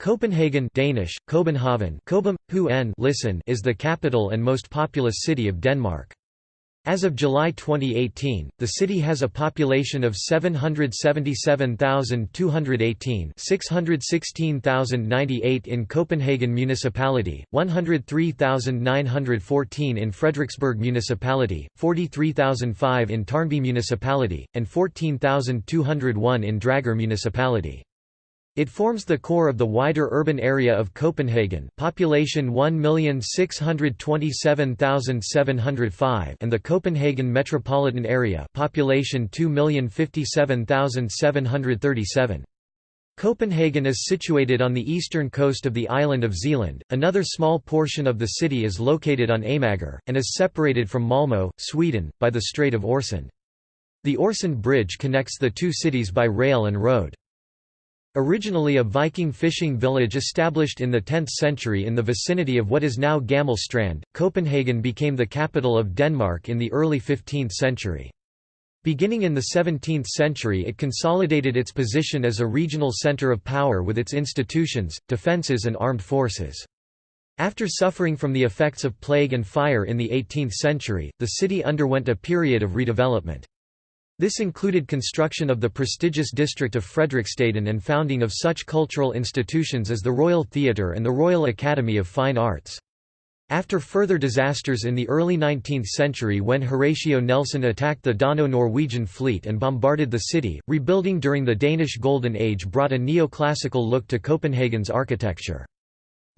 Copenhagen Danish, Copenhagen listen is the capital and most populous city of Denmark. As of July 2018, the city has a population of 777,218 616,098 in Copenhagen Municipality, 103,914 in Frederiksberg Municipality, 43,005 in Tårnby Municipality, and 14,201 in Dragør Municipality. It forms the core of the wider urban area of Copenhagen population 1,627,705 and the Copenhagen metropolitan area population 2,057,737. Copenhagen is situated on the eastern coast of the island of Zealand, another small portion of the city is located on Amager, and is separated from Malmö, Sweden, by the Strait of Øresund. The Øresund Bridge connects the two cities by rail and road. Originally a Viking fishing village established in the 10th century in the vicinity of what is now Gammel Strand, Copenhagen became the capital of Denmark in the early 15th century. Beginning in the 17th century it consolidated its position as a regional centre of power with its institutions, defences and armed forces. After suffering from the effects of plague and fire in the 18th century, the city underwent a period of redevelopment. This included construction of the prestigious district of Frederiksstaden and founding of such cultural institutions as the Royal Theatre and the Royal Academy of Fine Arts. After further disasters in the early 19th century when Horatio Nelson attacked the Dano-Norwegian fleet and bombarded the city, rebuilding during the Danish Golden Age brought a neoclassical look to Copenhagen's architecture.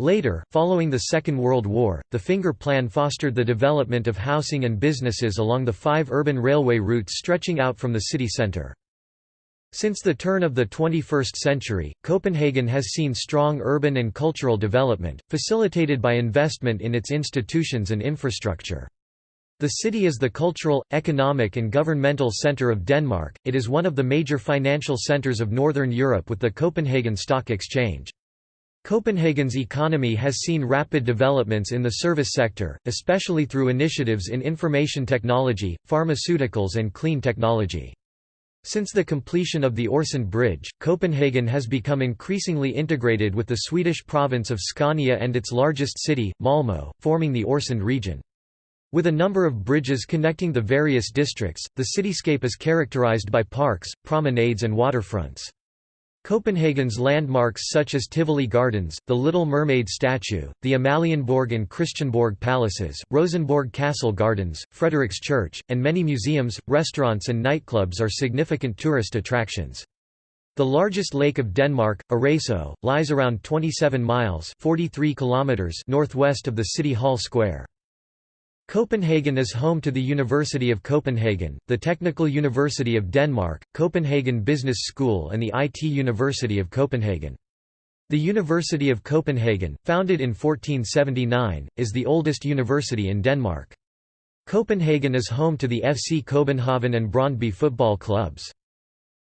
Later, following the Second World War, the Finger Plan fostered the development of housing and businesses along the five urban railway routes stretching out from the city centre. Since the turn of the 21st century, Copenhagen has seen strong urban and cultural development, facilitated by investment in its institutions and infrastructure. The city is the cultural, economic and governmental centre of Denmark, it is one of the major financial centres of Northern Europe with the Copenhagen Stock Exchange. Copenhagen's economy has seen rapid developments in the service sector, especially through initiatives in information technology, pharmaceuticals and clean technology. Since the completion of the Øresund Bridge, Copenhagen has become increasingly integrated with the Swedish province of Scania and its largest city, Malmö, forming the Øresund region. With a number of bridges connecting the various districts, the cityscape is characterized by parks, promenades and waterfronts. Copenhagen's landmarks such as Tivoli Gardens, the Little Mermaid statue, the Amalienborg and Christiansborg palaces, Rosenborg Castle Gardens, Frederiks Church, and many museums, restaurants and nightclubs are significant tourist attractions. The largest lake of Denmark, Arresø, lies around 27 miles 43 kilometers northwest of the City Hall Square. Copenhagen is home to the University of Copenhagen, the Technical University of Denmark, Copenhagen Business School and the IT University of Copenhagen. The University of Copenhagen, founded in 1479, is the oldest university in Denmark. Copenhagen is home to the FC Copenhagen and Brøndby football clubs.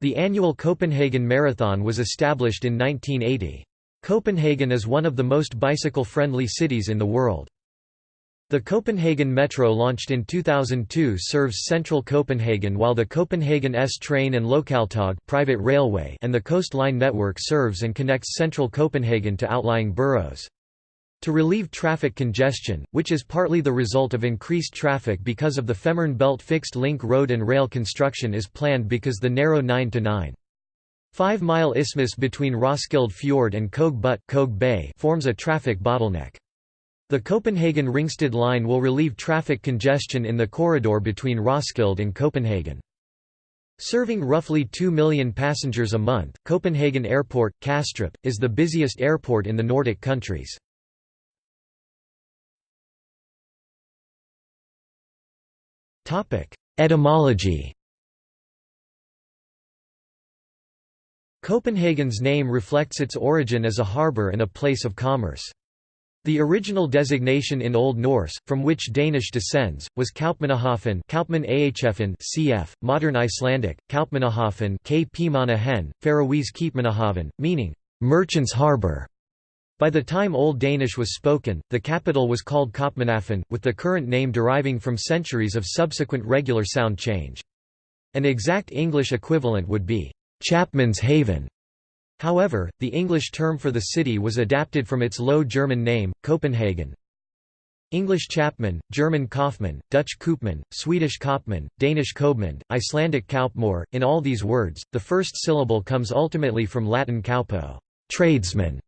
The annual Copenhagen Marathon was established in 1980. Copenhagen is one of the most bicycle-friendly cities in the world. The Copenhagen Metro launched in 2002 serves central Copenhagen while the Copenhagen S-Train and Lokaltog private railway and the coastline network serves and connects central Copenhagen to outlying boroughs. To relieve traffic congestion, which is partly the result of increased traffic because of the Fehmarn Belt fixed link road and rail construction is planned because the narrow 9 to 9. 5-mile isthmus between Roskilde Fjord and Køge Bugt Bay forms a traffic bottleneck. The Copenhagen-Ringsted line will relieve traffic congestion in the corridor between Roskilde and Copenhagen. Serving roughly 2 million passengers a month, Copenhagen Airport, Kastrup, is the busiest airport in the Nordic countries. Etymology Copenhagen's name reflects its origin as a harbour and a place of commerce. The original designation in Old Norse, from which Danish descends, was Kaupmannahöfen Kaupmann cf. modern Icelandic, Kaupmannahöfen K. Faroese Keepmannahaven, meaning, merchant's harbour. By the time Old Danish was spoken, the capital was called Kopmanhafen, with the current name deriving from centuries of subsequent regular sound change. An exact English equivalent would be, Chapman's Haven. However, the English term for the city was adapted from its Low German name, Copenhagen. English Chapman, German Kaufmann, Dutch Koopman, Swedish Kopman, Danish Kobmund, Icelandic Kaupmor. In all these words, the first syllable comes ultimately from Latin kaupo, tradesman.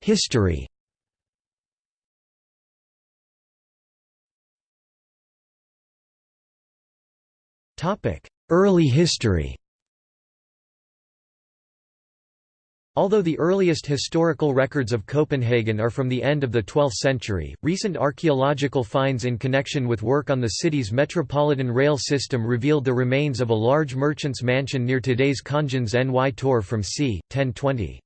History. Early history. Although the earliest historical records of Copenhagen are from the end of the 12th century, recent archaeological finds in connection with work on the city's metropolitan rail system revealed the remains of a large merchant's mansion near today's Kongens Ny Torv from c. 1020.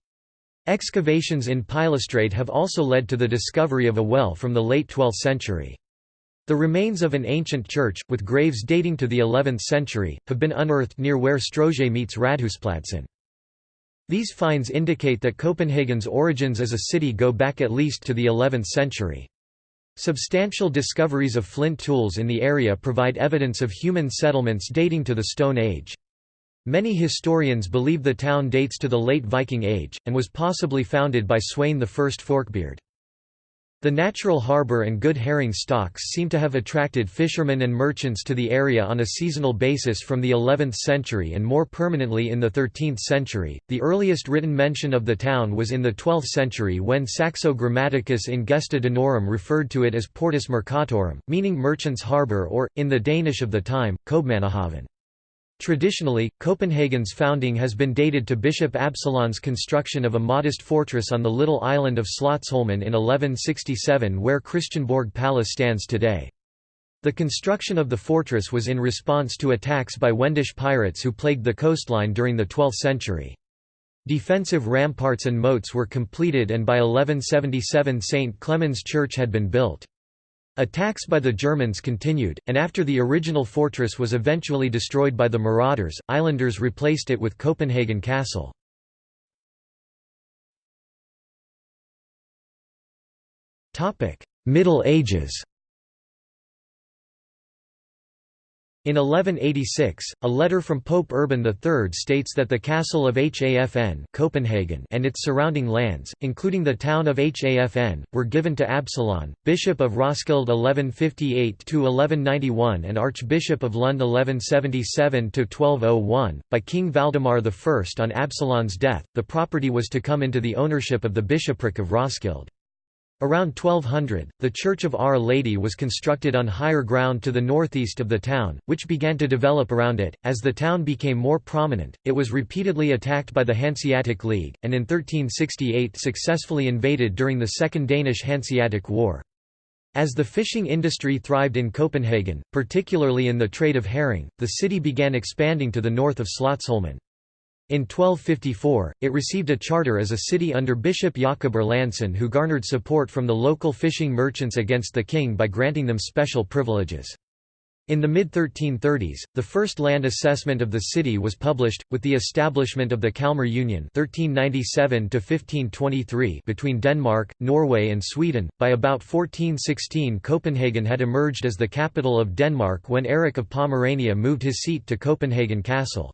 Excavations in Pilestræde have also led to the discovery of a well from the late 12th century. The remains of an ancient church, with graves dating to the 11th century, have been unearthed near where Strøget meets Rådhuspladsen. These finds indicate that Copenhagen's origins as a city go back at least to the 11th century. Substantial discoveries of flint tools in the area provide evidence of human settlements dating to the Stone Age. Many historians believe the town dates to the late Viking Age, and was possibly founded by Sweyn I Forkbeard. The natural harbour and good herring stocks seem to have attracted fishermen and merchants to the area on a seasonal basis from the 11th century and more permanently in the 13th century. The earliest written mention of the town was in the 12th century when Saxo Grammaticus in Gesta Danorum referred to it as Portus Mercatorum, meaning merchant's harbour or, in the Danish of the time, Købmannahaven. Traditionally, Copenhagen's founding has been dated to Bishop Absalon's construction of a modest fortress on the little island of Slotsholmen in 1167 where Christiansborg Palace stands today. The construction of the fortress was in response to attacks by Wendish pirates who plagued the coastline during the 12th century. Defensive ramparts and moats were completed and by 1177 St. Clement's Church had been built. Attacks by the Germans continued, and after the original fortress was eventually destroyed by the marauders, islanders replaced it with Copenhagen Castle. Middle Ages In 1186, a letter from Pope Urban III states that the castle of Hafn Copenhagen and its surrounding lands, including the town of Hafn, were given to Absalon, Bishop of Roskilde 1158–1191 and Archbishop of Lund 1177–1201, by King Valdemar I. On Absalon's death, the property was to come into the ownership of the bishopric of Roskilde. Around 1200, the Church of Our Lady was constructed on higher ground to the northeast of the town, which began to develop around it. As the town became more prominent, it was repeatedly attacked by the Hanseatic League, and in 1368 successfully invaded during the Second Danish Hanseatic War. As the fishing industry thrived in Copenhagen, particularly in the trade of herring, the city began expanding to the north of Slotsholmen. In 1254, it received a charter as a city under Bishop Jakob Erlandsson who garnered support from the local fishing merchants against the king by granting them special privileges. In the mid-1330s, the first land assessment of the city was published, with the establishment of the Kalmar Union 1397 between Denmark, Norway and Sweden. By about 1416 Copenhagen had emerged as the capital of Denmark when Erik of Pomerania moved his seat to Copenhagen Castle.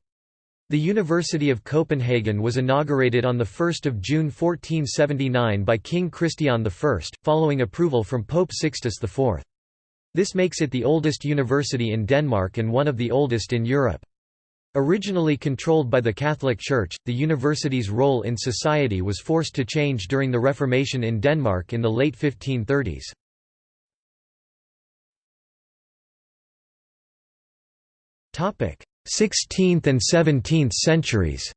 The University of Copenhagen was inaugurated on 1 June 1479 by King Christian I, following approval from Pope Sixtus IV. This makes it the oldest university in Denmark and one of the oldest in Europe. Originally controlled by the Catholic Church, the university's role in society was forced to change during the Reformation in Denmark in the late 1530s. 16th and 17th centuries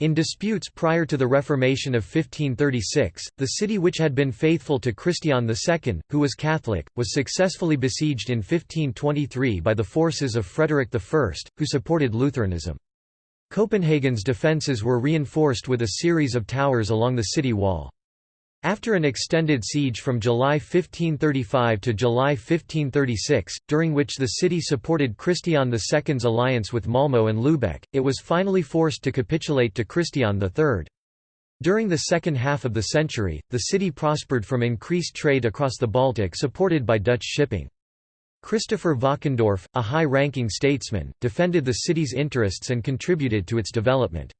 In disputes prior to the Reformation of 1536, the city which had been faithful to Christian II, who was Catholic, was successfully besieged in 1523 by the forces of Frederick I, who supported Lutheranism. Copenhagen's defences were reinforced with a series of towers along the city wall. After an extended siege from July 1535 to July 1536, during which the city supported Christian II's alliance with Malmö and Lübeck, it was finally forced to capitulate to Christian III. During the second half of the century, the city prospered from increased trade across the Baltic supported by Dutch shipping. Christopher Valkendorf, a high-ranking statesman, defended the city's interests and contributed to its development.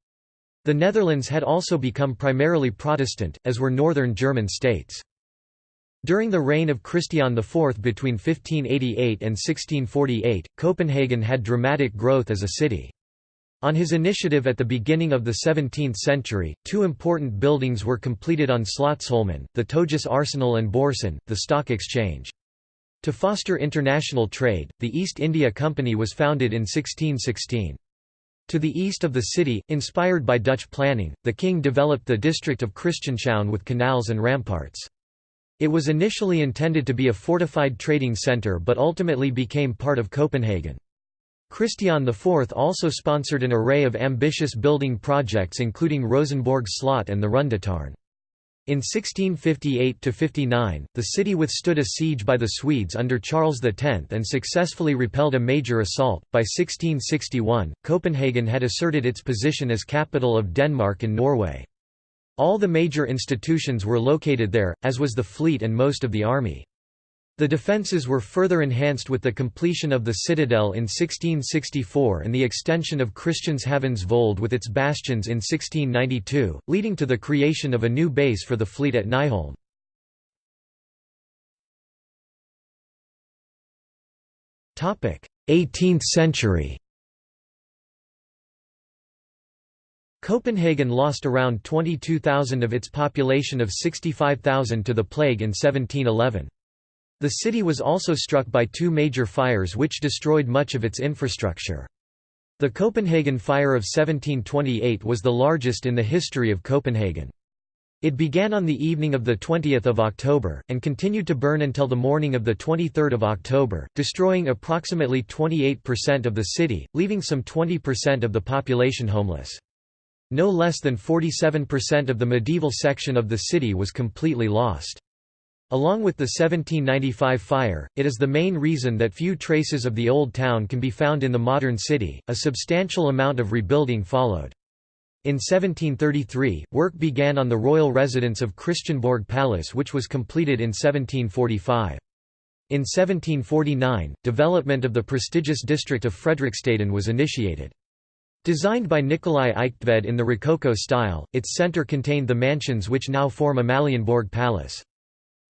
The Netherlands had also become primarily Protestant, as were northern German states. During the reign of Christian IV between 1588 and 1648, Copenhagen had dramatic growth as a city. On his initiative at the beginning of the 17th century, two important buildings were completed on Slotsholmen, the Togis Arsenal and Børsen, the stock exchange. To foster international trade, the East India Company was founded in 1616. To the east of the city, inspired by Dutch planning, the king developed the district of Christianshavn with canals and ramparts. It was initially intended to be a fortified trading centre but ultimately became part of Copenhagen. Christian IV also sponsored an array of ambitious building projects including Rosenborg Slot and the Rundetårn. In 1658–59, the city withstood a siege by the Swedes under Charles X and successfully repelled a major assault. By 1661, Copenhagen had asserted its position as capital of Denmark and Norway. All the major institutions were located there, as was the fleet and most of the army. The defences were further enhanced with the completion of the citadel in 1664 and the extension of Christianshavn's Vold with its bastions in 1692, leading to the creation of a new base for the fleet at Nyholm. Topic: 18th century Copenhagen lost around 22,000 of its population of 65,000 to the plague in 1711. The city was also struck by two major fires which destroyed much of its infrastructure. The Copenhagen Fire of 1728 was the largest in the history of Copenhagen. It began on the evening of 20 October, and continued to burn until the morning of 23 October, destroying approximately 28% of the city, leaving some 20% of the population homeless. No less than 47% of the medieval section of the city was completely lost. Along with the 1795 fire, it is the main reason that few traces of the old town can be found in the modern city. A substantial amount of rebuilding followed. In 1733, work began on the royal residence of Christiansborg Palace which was completed in 1745. In 1749, development of the prestigious district of Frederiksstaden was initiated. Designed by Nikolai Eigtved in the Rococo style, its centre contained the mansions which now form Amalienborg Palace.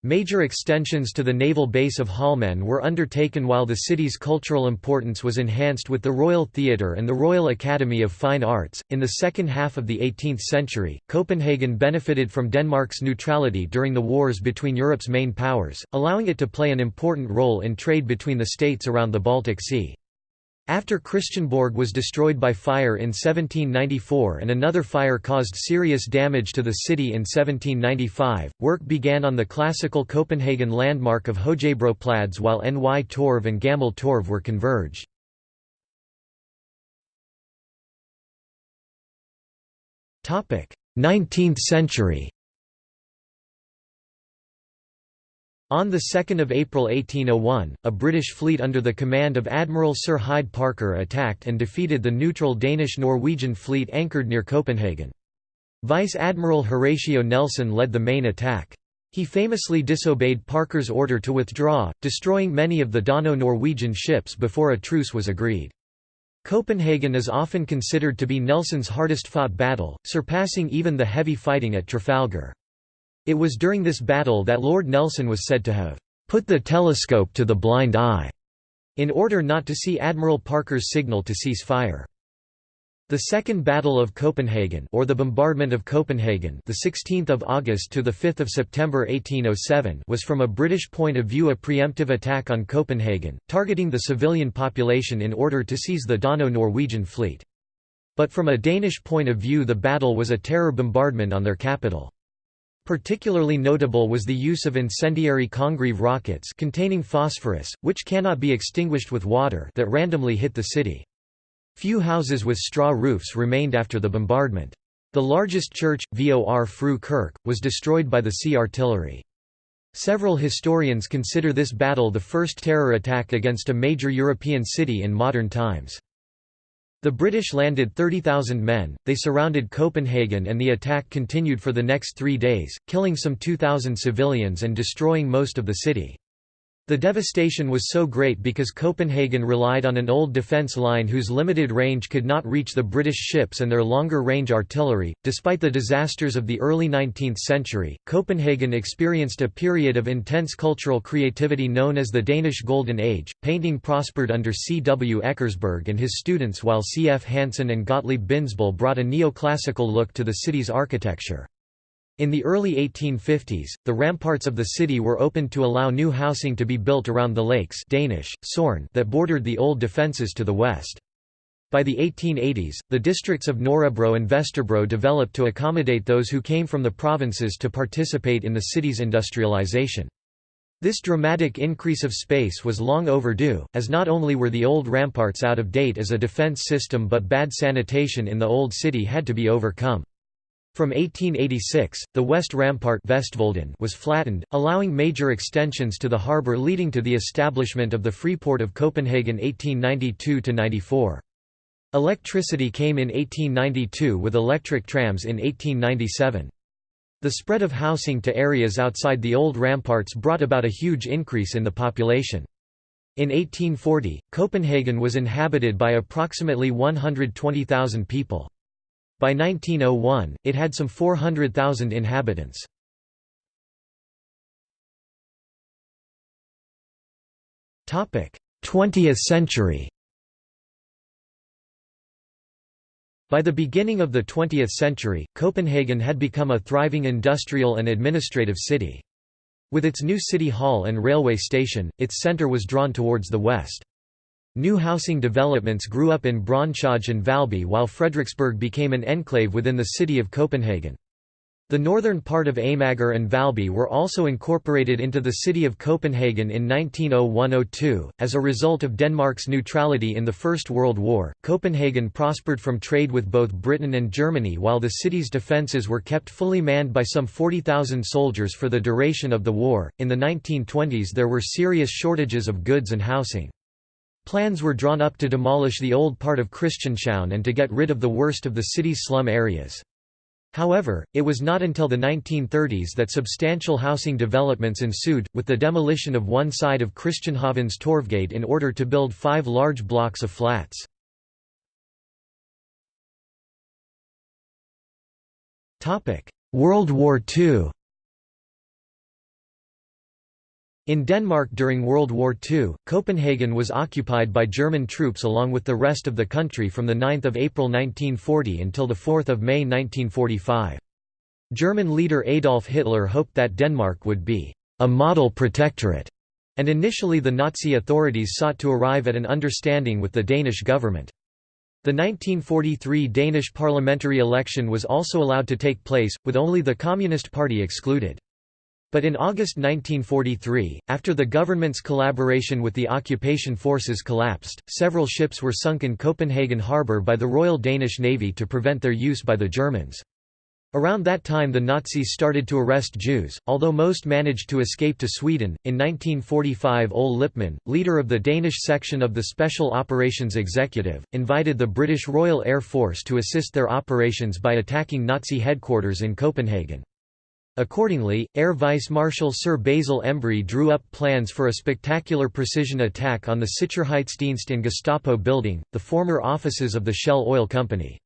Major extensions to the naval base of Holmen were undertaken while the city's cultural importance was enhanced with the Royal Theatre and the Royal Academy of Fine Arts. In the second half of the 18th century, Copenhagen benefited from Denmark's neutrality during the wars between Europe's main powers, allowing it to play an important role in trade between the states around the Baltic Sea. After Christiansborg was destroyed by fire in 1794 and another fire caused serious damage to the city in 1795, work began on the classical Copenhagen landmark of Højbro while Ny Torv and Gammel Torv were converged. Topic: Nineteenth century On 2 April 1801, a British fleet under the command of Admiral Sir Hyde Parker attacked and defeated the neutral Danish-Norwegian fleet anchored near Copenhagen. Vice Admiral Horatio Nelson led the main attack. He famously disobeyed Parker's order to withdraw, destroying many of the Dano-Norwegian ships before a truce was agreed. Copenhagen is often considered to be Nelson's hardest-fought battle, surpassing even the heavy fighting at Trafalgar. It was during this battle that Lord Nelson was said to have put the telescope to the blind eye in order not to see Admiral Parker's signal to cease fire. The Second Battle of Copenhagen or the Bombardment of Copenhagen the 16th of August to the 5th of September 1807 was from a British point of view a preemptive attack on Copenhagen targeting the civilian population in order to seize the Dano-Norwegian fleet. But from a Danish point of view the battle was a terror bombardment on their capital. Particularly notable was the use of incendiary Congreve rockets containing phosphorus, which cannot be extinguished with water that randomly hit the city. Few houses with straw roofs remained after the bombardment. The largest church, Vor Fru Kirk, was destroyed by the sea artillery. Several historians consider this battle the first terror attack against a major European city in modern times. The British landed 30,000 men, they surrounded Copenhagen and the attack continued for the next three days, killing some 2,000 civilians and destroying most of the city. The devastation was so great because Copenhagen relied on an old defence line whose limited range could not reach the British ships and their longer range artillery. Despite the disasters of the early 19th century, Copenhagen experienced a period of intense cultural creativity known as the Danish Golden Age. Painting prospered under C. W. Eckersberg and his students, while C. F. Hansen and Gottlieb Bindesbøll brought a neoclassical look to the city's architecture. In the early 1850s, the ramparts of the city were opened to allow new housing to be built around the lakes Danish, Sorn that bordered the old defences to the west. By the 1880s, the districts of Nørrebro and Vesterbro developed to accommodate those who came from the provinces to participate in the city's industrialization. This dramatic increase of space was long overdue, as not only were the old ramparts out of date as a defense system but bad sanitation in the old city had to be overcome. From 1886, the west rampart was flattened, allowing major extensions to the harbour leading to the establishment of the Freeport of Copenhagen 1892–94. Electricity came in 1892 with electric trams in 1897. The spread of housing to areas outside the old ramparts brought about a huge increase in the population. In 1840, Copenhagen was inhabited by approximately 120,000 people. By 1901, it had some 400,000 inhabitants. Topic: 20th century. By the beginning of the 20th century, Copenhagen had become a thriving industrial and administrative city. With its new city hall and railway station, its centre was drawn towards the west. New housing developments grew up in Brøndshøj and Valby while Frederiksberg became an enclave within the city of Copenhagen. The northern part of Amager and Valby were also incorporated into the city of Copenhagen in 1901–02. As a result of Denmark's neutrality in the First World War, Copenhagen prospered from trade with both Britain and Germany while the city's defences were kept fully manned by some 40,000 soldiers for the duration of the war. In the 1920s there were serious shortages of goods and housing. Plans were drawn up to demolish the old part of Christianshavn and to get rid of the worst of the city's slum areas. However, it was not until the 1930s that substantial housing developments ensued, with the demolition of one side of Christianshavn's Torvgade in order to build five large blocks of flats. World War II In Denmark during World War II, Copenhagen was occupied by German troops along with the rest of the country from 9 April 1940 until 4 May 1945. German leader Adolf Hitler hoped that Denmark would be a model protectorate, and initially the Nazi authorities sought to arrive at an understanding with the Danish government. The 1943 Danish parliamentary election was also allowed to take place, with only the Communist Party excluded. But in August 1943, after the government's collaboration with the occupation forces collapsed, several ships were sunk in Copenhagen harbour by the Royal Danish Navy to prevent their use by the Germans. Around that time the Nazis started to arrest Jews, although most managed to escape to Sweden. In 1945 Ole Lippmann, leader of the Danish section of the Special Operations Executive, invited the British Royal Air Force to assist their operations by attacking Nazi headquarters in Copenhagen. Accordingly, Air Vice Marshal Sir Basil Embry drew up plans for a spectacular precision attack on the Sicherheitsdienst and Gestapo building, the former offices of the Shell Oil Company.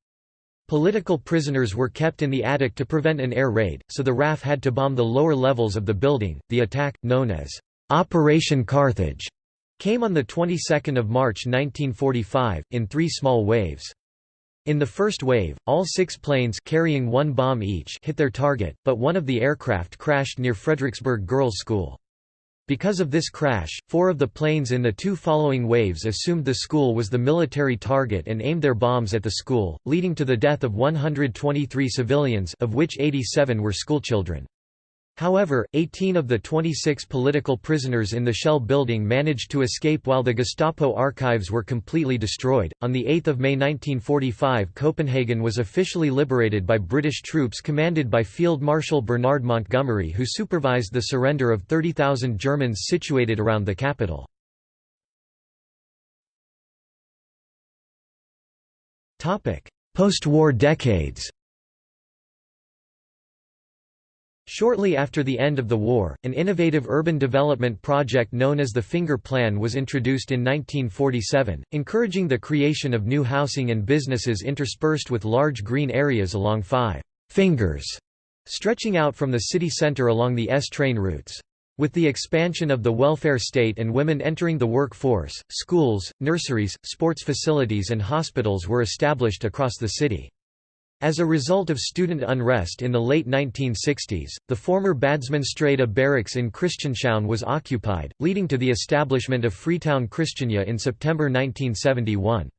Political prisoners were kept in the attic to prevent an air raid, so the RAF had to bomb the lower levels of the building. The attack, known as Operation Carthage, came on the 22nd of March 1945 in three small waves. In the first wave, all six planes carrying one bomb each hit their target, but one of the aircraft crashed near Frederiksberg Girls' School. Because of this crash, four of the planes in the two following waves assumed the school was the military target and aimed their bombs at the school, leading to the death of 123 civilians of which 87 were schoolchildren. However, 18 of the 26 political prisoners in the Shell building managed to escape while the Gestapo archives were completely destroyed. On the 8th of May 1945, Copenhagen was officially liberated by British troops commanded by Field Marshal Bernard Montgomery who supervised the surrender of 30,000 Germans situated around the capital. Post-war decades Shortly after the end of the war, an innovative urban development project known as the Finger Plan was introduced in 1947, encouraging the creation of new housing and businesses interspersed with large green areas along five «fingers» stretching out from the city centre along the S train routes. With the expansion of the welfare state and women entering the workforce, schools, nurseries, sports facilities and hospitals were established across the city. As a result of student unrest in the late 1960s, the former Bådsmandsstræde barracks in Christianshavn was occupied, leading to the establishment of Freetown Christiania in September 1971.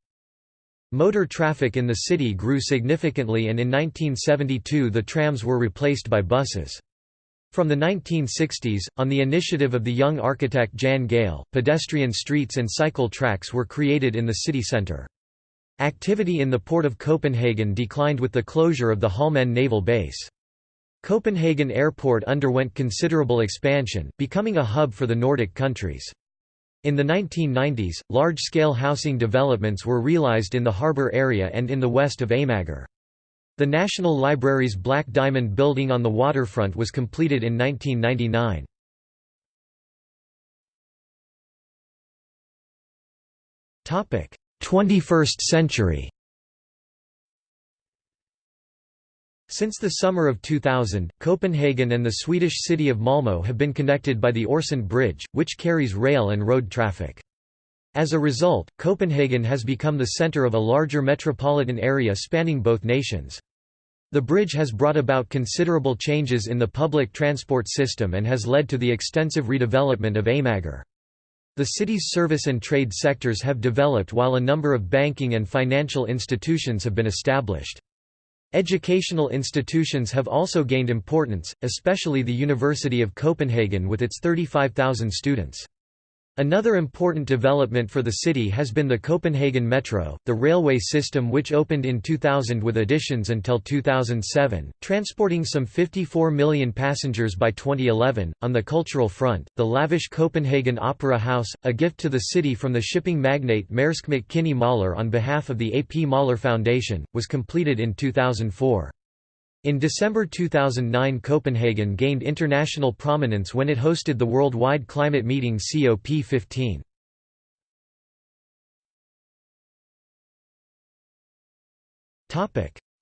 Motor traffic in the city grew significantly and in 1972 the trams were replaced by buses. From the 1960s, on the initiative of the young architect Jan Gehl, pedestrian streets and cycle tracks were created in the city centre. Activity in the port of Copenhagen declined with the closure of the Holmen naval base. Copenhagen Airport underwent considerable expansion, becoming a hub for the Nordic countries. In the 1990s, large-scale housing developments were realized in the harbour area and in the west of Amager. The National Library's Black Diamond building on the waterfront was completed in 1999. 21st century Since the summer of 2000, Copenhagen and the Swedish city of Malmö have been connected by the Øresund Bridge, which carries rail and road traffic. As a result, Copenhagen has become the center of a larger metropolitan area spanning both nations. The bridge has brought about considerable changes in the public transport system and has led to the extensive redevelopment of Amager. The city's service and trade sectors have developed while a number of banking and financial institutions have been established. Educational institutions have also gained importance, especially the University of Copenhagen with its 35,000 students. Another important development for the city has been the Copenhagen Metro, the railway system which opened in 2000 with additions until 2007, transporting some 54 million passengers by 2011. On the cultural front, the lavish Copenhagen Opera House, a gift to the city from the shipping magnate Maersk Mc-Kinney Møller on behalf of the A.P. Møller Foundation, was completed in 2004. In December 2009 Copenhagen gained international prominence when it hosted the worldwide climate meeting COP15.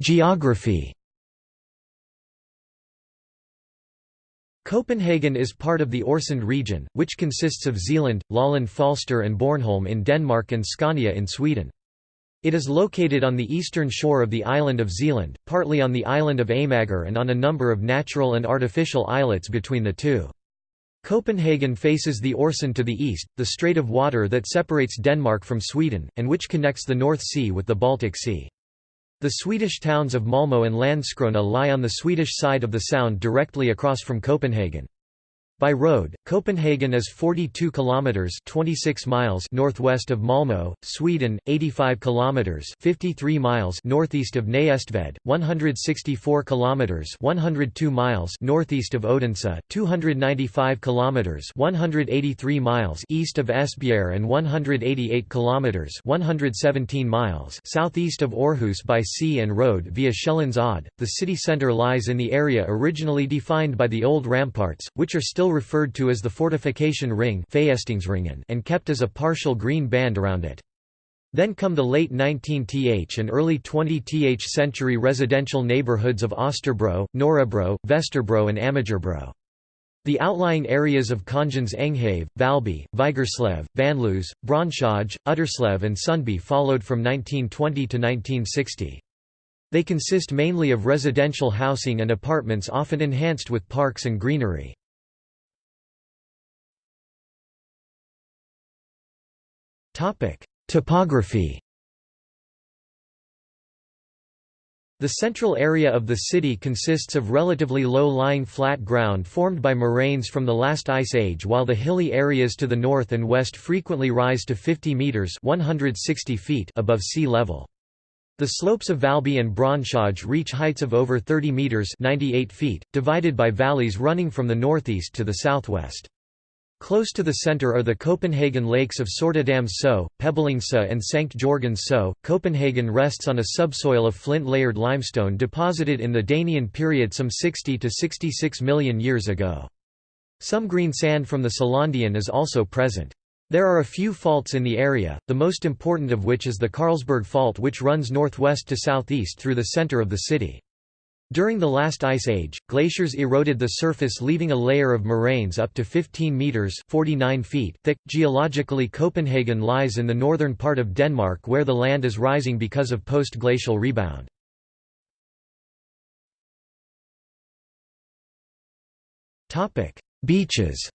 Geography Copenhagen is part of the Øresund region, which consists of Zealand, Lolland Falster and Bornholm in Denmark and Scania in Sweden. It is located on the eastern shore of the island of Zealand, partly on the island of Amager and on a number of natural and artificial islets between the two. Copenhagen faces the Øresund to the east, the strait of water that separates Denmark from Sweden, and which connects the North Sea with the Baltic Sea. The Swedish towns of Malmö and Landskrona lie on the Swedish side of the sound directly across from Copenhagen. By road, Copenhagen is 42 kilometers (26 miles) northwest of Malmö, Sweden, 85 kilometers (53 miles) northeast of Næstved, 164 kilometers (102 miles) northeast of Odense, 295 kilometers (183 miles) east of Esbjerg and 188 kilometers (117 miles) southeast of Aarhus by sea and road via Sjælland's Odde. The city center lies in the area originally defined by the old ramparts, which are still referred to as the fortification ring and kept as a partial green band around it. Then come the late 19th and early 20th century residential neighborhoods of Østerbro, Nørrebro, Vesterbro and Amagerbro. The outlying areas of Kongens Enghave, Valby, Vigerslev, Vanløse, Brøndshøj, Utterslev and Sundby followed from 1920 to 1960. They consist mainly of residential housing and apartments often enhanced with parks and greenery. Topography The central area of the city consists of relatively low-lying flat ground formed by moraines from the last ice age while the hilly areas to the north and west frequently rise to 50 metres 160 feet above sea level. The slopes of Valby and Brøndshøj reach heights of over 30 metres 98 feet, divided by valleys running from the northeast to the southwest. Close to the center are the Copenhagen lakes of Sortedam So, Pebblingse and Sankt Jorgen So. Copenhagen rests on a subsoil of flint-layered limestone deposited in the Danian period some 60 to 66 million years ago. Some green sand from the Selandian is also present. There are a few faults in the area, the most important of which is the Carlsberg Fault which runs northwest to southeast through the center of the city. During the last ice age, glaciers eroded the surface leaving a layer of moraines up to 15 meters (49 feet) thick. Geologically, Copenhagen lies in the northern part of Denmark where the land is rising because of post-glacial rebound. Topic: Beaches.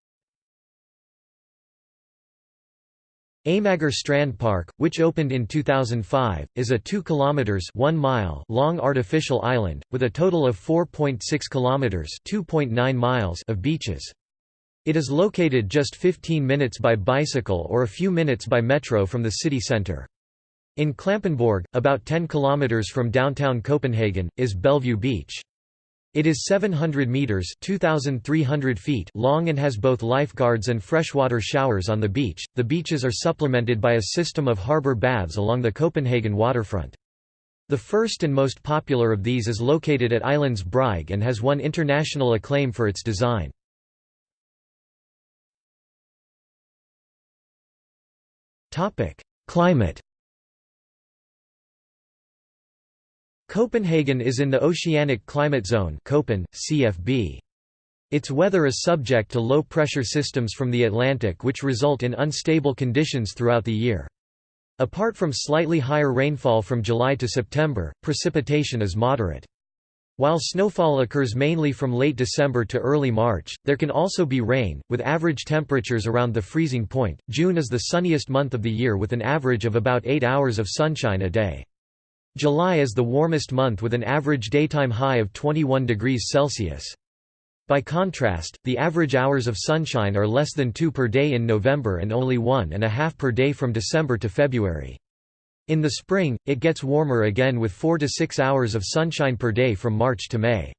Amager Strand Park, which opened in 2005, is a 2 kilometers 1 mile long artificial island with a total of 4.6 kilometers 2.9 miles of beaches. It is located just 15 minutes by bicycle or a few minutes by metro from the city center. In Klampenborg, about 10 kilometers from downtown Copenhagen, is Bellevue Beach. It is 700 meters (2300 feet) long and has both lifeguards and freshwater showers on the beach. The beaches are supplemented by a system of harbor baths along the Copenhagen waterfront. The first and most popular of these is located at Islands Brygge and has won international acclaim for its design. Topic: Climate Copenhagen is in the Oceanic Climate Zone CFB. Its weather is subject to low-pressure systems from the Atlantic which result in unstable conditions throughout the year. Apart from slightly higher rainfall from July to September, precipitation is moderate. While snowfall occurs mainly from late December to early March, there can also be rain, with average temperatures around the freezing point. June is the sunniest month of the year with an average of about 8 hours of sunshine a day. July is the warmest month with an average daytime high of 21 degrees Celsius. By contrast, the average hours of sunshine are less than 2 per day in November and only one and a half per day from December to February. In the spring, it gets warmer again with 4 to 6 hours of sunshine per day from March to May.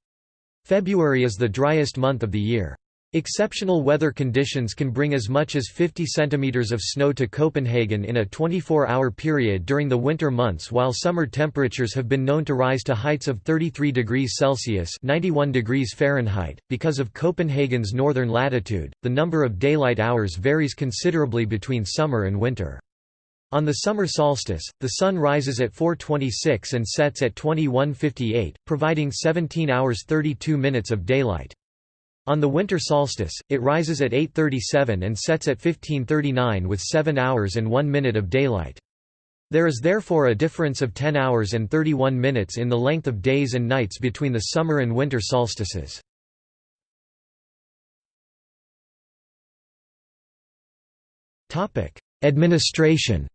February is the driest month of the year. Exceptional weather conditions can bring as much as 50 centimeters of snow to Copenhagen in a 24-hour period during the winter months while summer temperatures have been known to rise to heights of 33 degrees Celsius 91 degrees Fahrenheit. Because of Copenhagen's northern latitude, the number of daylight hours varies considerably between summer and winter. On the summer solstice, the sun rises at 4.26 and sets at 21.58, providing 17 hours 32 minutes of daylight. On the winter solstice, it rises at 8.37 and sets at 15.39 with 7 hours and 1 minute of daylight. There is therefore a difference of 10 hours and 31 minutes in the length of days and nights between the summer and winter solstices. Administration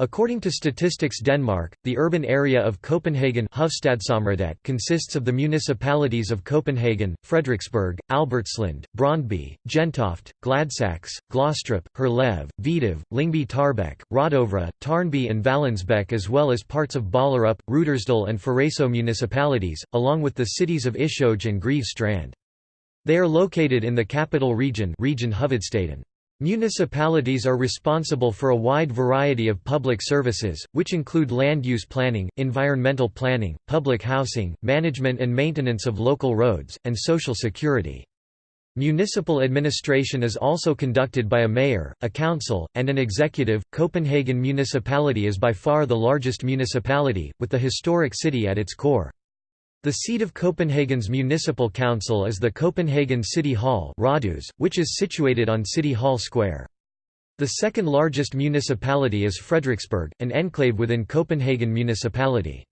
According to Statistics Denmark, the urban area of Copenhagen consists of the municipalities of Copenhagen, Frederiksberg, Albertslund, Brøndby, Gentofte, Gladsaxe, Glostrup, Herlev, Vidov, Lyngby Taarbæk, Rødovre, Tårnby and Vallensbæk as well as parts of Ballerup, Rudersdal and Faraso municipalities, along with the cities of Ishøj and Greve Strand. They are located in the capital region region Hovedstaden. Municipalities are responsible for a wide variety of public services, which include land use planning, environmental planning, public housing, management and maintenance of local roads, and social security. Municipal administration is also conducted by a mayor, a council, and an executive. Copenhagen Municipality is by far the largest municipality, with the historic city at its core. The seat of Copenhagen's municipal council is the Copenhagen City Hall which is situated on City Hall Square. The second largest municipality is Frederiksberg, an enclave within Copenhagen municipality.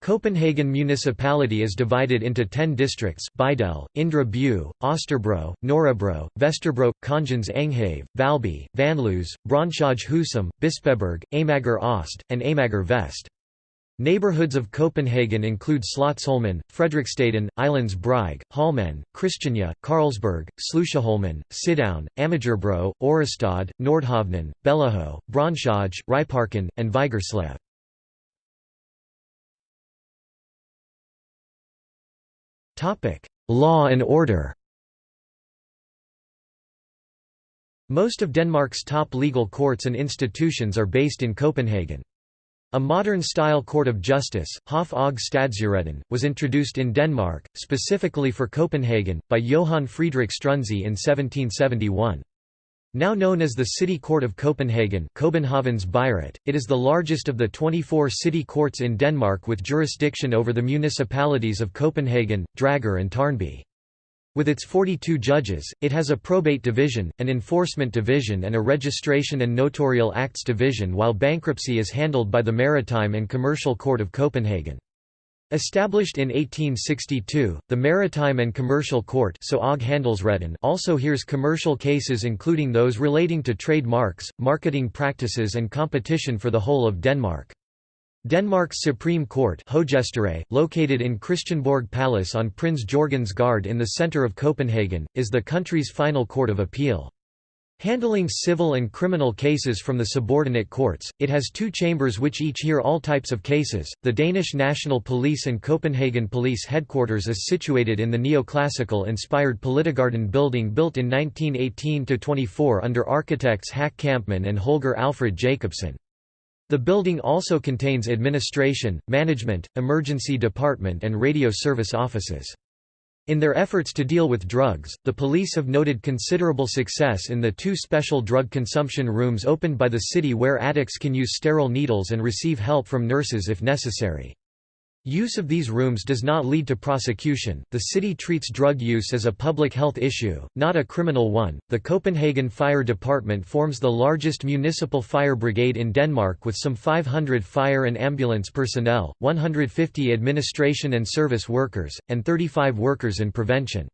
Copenhagen municipality is divided into ten districts Bydel, Indre By, Østerbro, Nørrebro, Vesterbro, Kongens Enghave, Valby, Vanløse, Brøndshøj Husum, Bispebjerg, Amager Øst, and Amager Vest. Neighborhoods of Copenhagen include Slotsholmen, Islands Brygge, Holmen, Christiania, Carlsberg, Sluseholmen, Sidown, Amagerbro, Ørestad, Nordhavnen, Bellahøj, Brøndshøj, Ryparken, and Vigerslev. law and order. Most of Denmark's top legal courts and institutions are based in Copenhagen. A modern-style court of justice, Hof og Stadsretten, was introduced in Denmark, specifically for Copenhagen, by Johann Friedrich Struensee in 1771. Now known as the City Court of Copenhagen Copenhagen's Byret, it is the largest of the 24 city courts in Denmark with jurisdiction over the municipalities of Copenhagen, Dragør and Tårnby. With its 42 judges, it has a probate division, an enforcement division and a registration and notarial acts division while bankruptcy is handled by the Maritime and Commercial Court of Copenhagen. Established in 1862, the Maritime and Commercial Court so also hears commercial cases including those relating to trademarks, marketing practices and competition for the whole of Denmark. Denmark's Supreme Court located in Christiansborg Palace on Prince Jørgens Gade in the centre of Copenhagen, is the country's final court of appeal. Handling civil and criminal cases from the subordinate courts, it has two chambers which each hear all types of cases. The Danish National Police and Copenhagen Police Headquarters is situated in the neoclassical inspired Politigården building built in 1918 24 under architects Hack Kampmann and Holger Alfred Jacobsen. The building also contains administration, management, emergency department and radio service offices. In their efforts to deal with drugs, the police have noted considerable success in the two special drug consumption rooms opened by the city where addicts can use sterile needles and receive help from nurses if necessary. Use of these rooms does not lead to prosecution. The city treats drug use as a public health issue, not a criminal one. The Copenhagen Fire Department forms the largest municipal fire brigade in Denmark with some 500 fire and ambulance personnel, 150 administration and service workers, and 35 workers in prevention.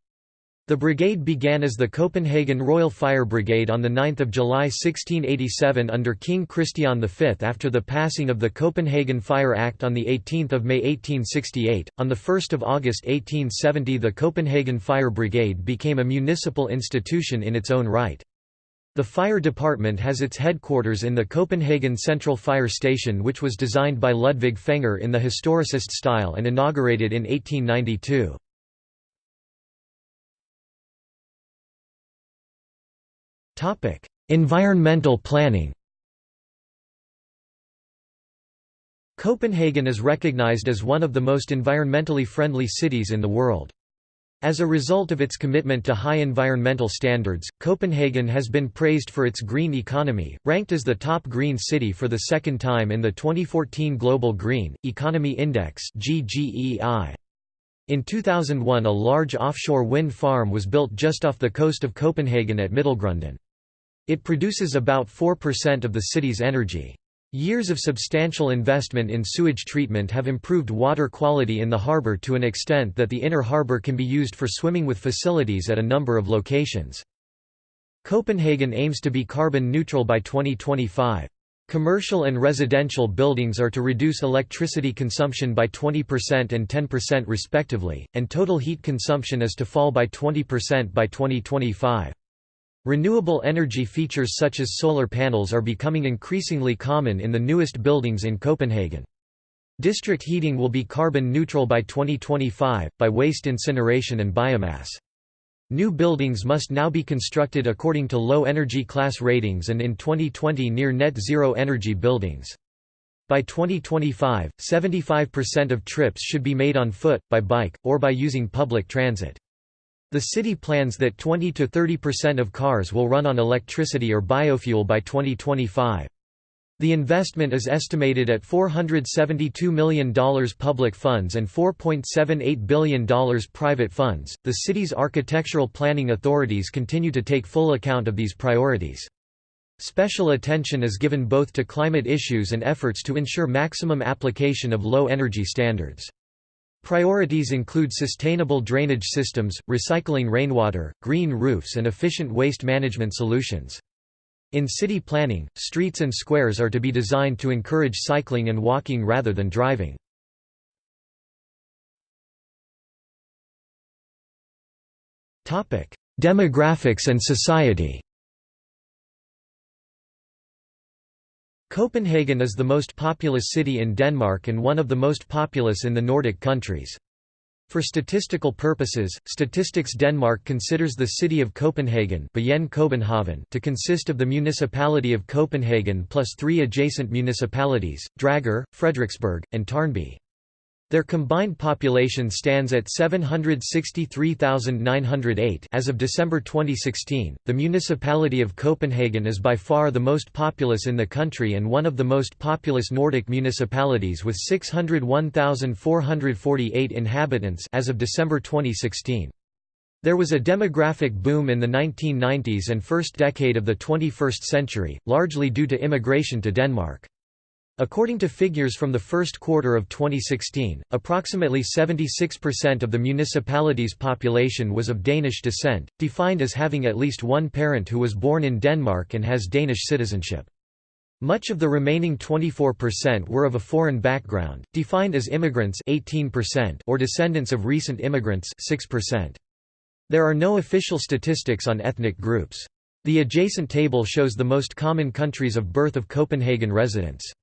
The brigade began as the Copenhagen Royal Fire Brigade on 9 July 1687 under King Christian V after the passing of the Copenhagen Fire Act on 18 May 1868. On 1 August 1870 the Copenhagen Fire Brigade became a municipal institution in its own right. The fire department has its headquarters in the Copenhagen Central Fire Station which was designed by Ludvig Fenger in the historicist style and inaugurated in 1892. Topic: Environmental planning. Copenhagen is recognized as one of the most environmentally friendly cities in the world. As a result of its commitment to high environmental standards, Copenhagen has been praised for its green economy, ranked as the top green city for the second time in the 2014 Global Green Economy Index (GGEI). In 2001 a large offshore wind farm was built just off the coast of Copenhagen at Middelgrunden. It produces about 4% of the city's energy. Years of substantial investment in sewage treatment have improved water quality in the harbour to an extent that the inner harbour can be used for swimming with facilities at a number of locations. Copenhagen aims to be carbon neutral by 2025. Commercial and residential buildings are to reduce electricity consumption by 20% and 10% respectively, and total heat consumption is to fall by 20% by 2025. Renewable energy features such as solar panels are becoming increasingly common in the newest buildings in Copenhagen. District heating will be carbon neutral by 2025, by waste incineration and biomass. New buildings must now be constructed according to low energy class ratings and in 2020 near net zero energy buildings. By 2025, 75% of trips should be made on foot, by bike, or by using public transit. The city plans that 20 to 30% of cars will run on electricity or biofuel by 2025. The investment is estimated at $472 million public funds and $4.78 billion private funds. The city's architectural planning authorities continue to take full account of these priorities. Special attention is given both to climate issues and efforts to ensure maximum application of low energy standards. Priorities include sustainable drainage systems, recycling rainwater, green roofs and efficient waste management solutions. In city planning, streets and squares are to be designed to encourage cycling and walking rather than driving. Demographics and society Copenhagen is the most populous city in Denmark and one of the most populous in the Nordic countries. For statistical purposes, Statistics Denmark considers the city of Copenhagen to consist of the municipality of Copenhagen plus three adjacent municipalities, Dragør, Frederiksberg, and Tårnby. Their combined population stands at 763,908 as of December 2016. The municipality of Copenhagen is by far the most populous in the country and one of the most populous Nordic municipalities with 601,448 inhabitants as of December 2016. There was a demographic boom in the 1990s and first decade of the 21st century, largely due to immigration to Denmark. According to figures from the first quarter of 2016, approximately 76% of the municipality's population was of Danish descent, defined as having at least one parent who was born in Denmark and has Danish citizenship. Much of the remaining 24% were of a foreign background, defined as immigrants 18% or descendants of recent immigrants 6%. There are no official statistics on ethnic groups. The adjacent table shows the most common countries of birth of Copenhagen residents.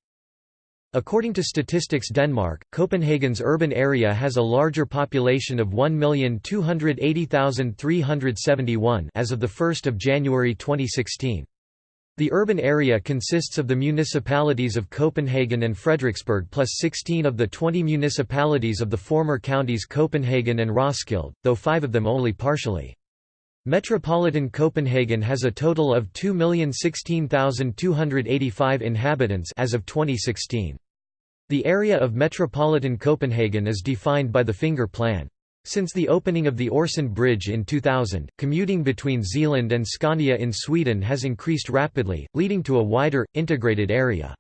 According to Statistics Denmark, Copenhagen's urban area has a larger population of 1,280,371 as of 1 January 2016. The urban area consists of the municipalities of Copenhagen and Frederiksberg plus 16 of the 20 municipalities of the former counties Copenhagen and Roskilde, though five of them only partially. Metropolitan Copenhagen has a total of 2,016,285 inhabitants as of 2016. The area of metropolitan Copenhagen is defined by the Finger Plan. Since the opening of the Øresund Bridge in 2000, commuting between Zealand and Scania in Sweden has increased rapidly, leading to a wider, integrated area.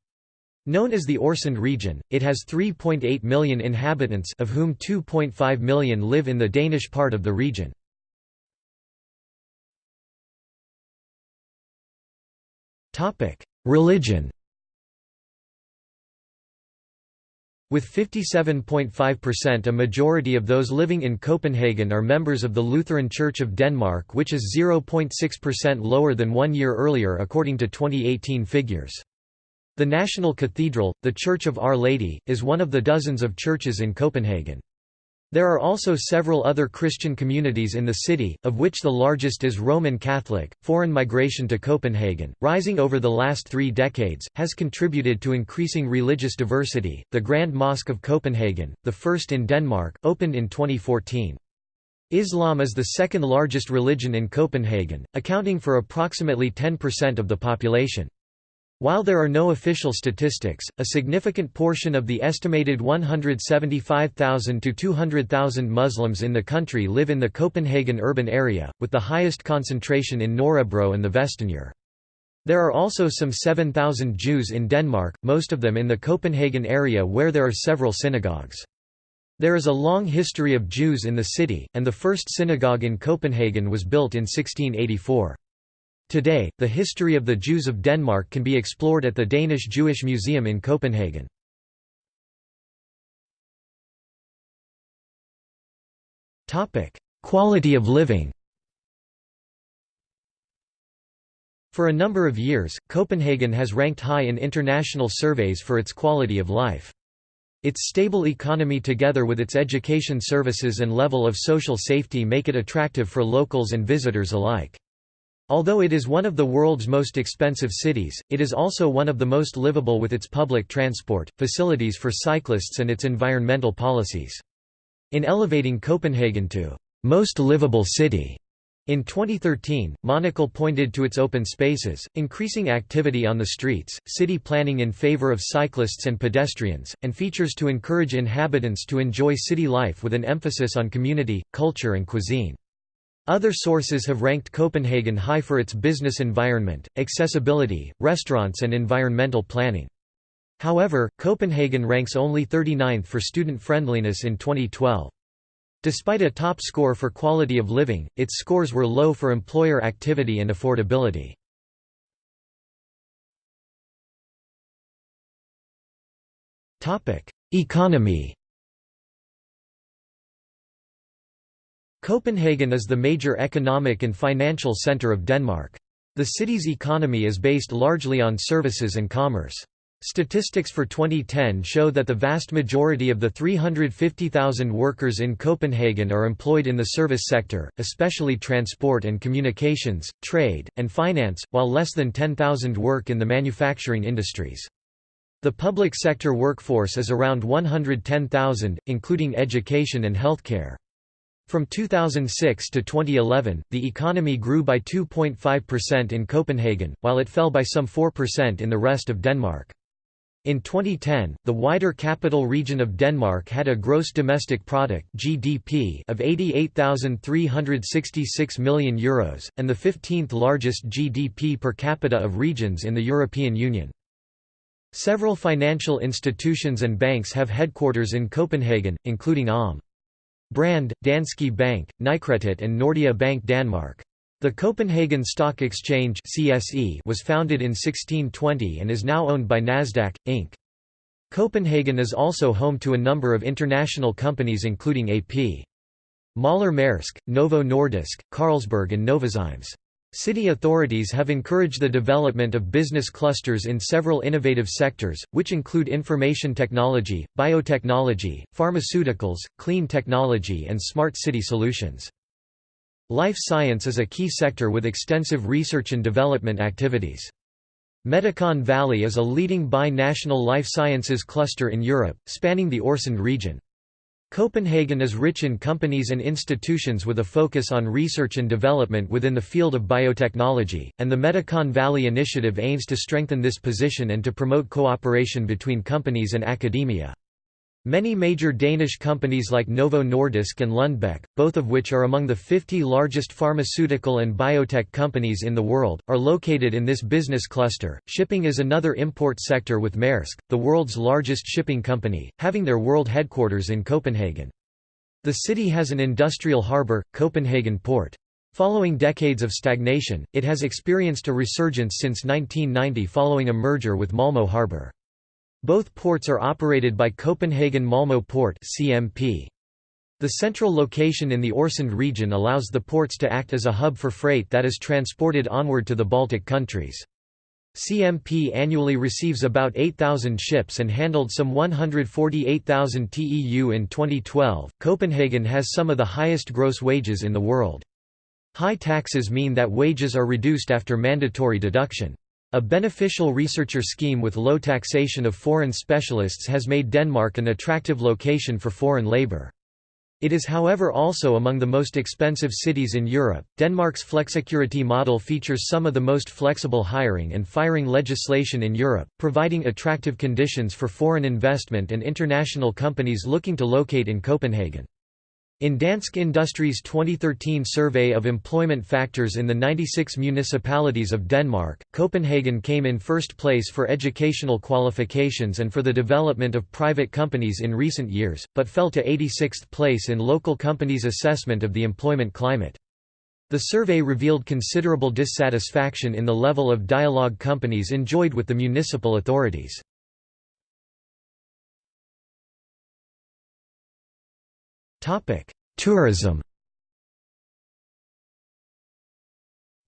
Known as the Øresund region, it has 3.8 million inhabitants of whom 2.5 million live in the Danish part of the region. Religion With 57.5% a majority of those living in Copenhagen are members of the Lutheran Church of Denmark which is 0.6% lower than one year earlier according to 2018 figures. The National Cathedral, the Church of Our Lady, is one of the dozens of churches in Copenhagen. There are also several other Christian communities in the city, of which the largest is Roman Catholic. Foreign migration to Copenhagen, rising over the last three decades, has contributed to increasing religious diversity. The Grand Mosque of Copenhagen, the first in Denmark, opened in 2014. Islam is the second largest religion in Copenhagen, accounting for approximately 10% of the population. While there are no official statistics, a significant portion of the estimated 175,000 to 200,000 Muslims in the country live in the Copenhagen urban area, with the highest concentration in Nørrebro and the Vestegnen. There are also some 7,000 Jews in Denmark, most of them in the Copenhagen area where there are several synagogues. There is a long history of Jews in the city, and the first synagogue in Copenhagen was built in 1684. Today, the history of the Jews of Denmark can be explored at the Danish Jewish Museum in Copenhagen. Quality of living For a number of years, Copenhagen has ranked high in international surveys for its quality of life. Its stable economy together with its education services and level of social safety make it attractive for locals and visitors alike. Although it is one of the world's most expensive cities, it is also one of the most livable with its public transport, facilities for cyclists and its environmental policies. In elevating Copenhagen to most livable city in 2013, Monocle pointed to its open spaces, increasing activity on the streets, city planning in favor of cyclists and pedestrians, and features to encourage inhabitants to enjoy city life with an emphasis on community, culture and cuisine. Other sources have ranked Copenhagen high for its business environment, accessibility, restaurants and environmental planning. However, Copenhagen ranks only 39th for student friendliness in 2012. Despite a top score for quality of living, its scores were low for employer activity and affordability. Economy Copenhagen is the major economic and financial centre of Denmark. The city's economy is based largely on services and commerce. Statistics for 2010 show that the vast majority of the 350,000 workers in Copenhagen are employed in the service sector, especially transport and communications, trade, and finance, while less than 10,000 work in the manufacturing industries. The public sector workforce is around 110,000, including education and healthcare. From 2006 to 2011, the economy grew by 2.5% in Copenhagen, while it fell by some 4% in the rest of Denmark. In 2010, the wider capital region of Denmark had a gross domestic product (GDP) of 88,366 million euros and the 15th largest GDP per capita of regions in the European Union. Several financial institutions and banks have headquarters in Copenhagen, including ALM. Brand, Danske Bank, Nykredit and Nordea Bank Danmark. The Copenhagen Stock Exchange (CSE) was founded in 1620 and is now owned by Nasdaq Inc. Copenhagen is also home to a number of international companies including AP. Møller Mærsk, Novo Nordisk, Carlsberg and Novozymes. City authorities have encouraged the development of business clusters in several innovative sectors, which include information technology, biotechnology, pharmaceuticals, clean technology and smart city solutions. Life science is a key sector with extensive research and development activities. Medicon Valley is a leading bi-national life sciences cluster in Europe, spanning the Øresund region. Copenhagen is rich in companies and institutions with a focus on research and development within the field of biotechnology, and the Medicon Valley Initiative aims to strengthen this position and to promote cooperation between companies and academia. Many major Danish companies like Novo Nordisk and Lundbeck, both of which are among the 50 largest pharmaceutical and biotech companies in the world, are located in this business cluster. Shipping is another import sector with Maersk, the world's largest shipping company, having their world headquarters in Copenhagen. The city has an industrial harbour, Copenhagen Port. Following decades of stagnation, it has experienced a resurgence since 1990 following a merger with Malmö Harbour. Both ports are operated by Copenhagen Malmö Port (CMP). The central location in the Øresund region allows the ports to act as a hub for freight that is transported onward to the Baltic countries. CMP annually receives about 8,000 ships and handled some 148,000 TEU in 2012. Copenhagen has some of the highest gross wages in the world. High taxes mean that wages are reduced after mandatory deduction. A beneficial researcher scheme with low taxation of foreign specialists has made Denmark an attractive location for foreign labour. It is however also among the most expensive cities in Europe. Denmark's flexicurity model features some of the most flexible hiring and firing legislation in Europe, providing attractive conditions for foreign investment and international companies looking to locate in Copenhagen. In Dansk Industries' 2013 survey of employment factors in the 96 municipalities of Denmark, Copenhagen came in first place for educational qualifications and for the development of private companies in recent years, but fell to 86th place in local companies' assessment of the employment climate. The survey revealed considerable dissatisfaction in the level of dialogue companies enjoyed with the municipal authorities. Tourism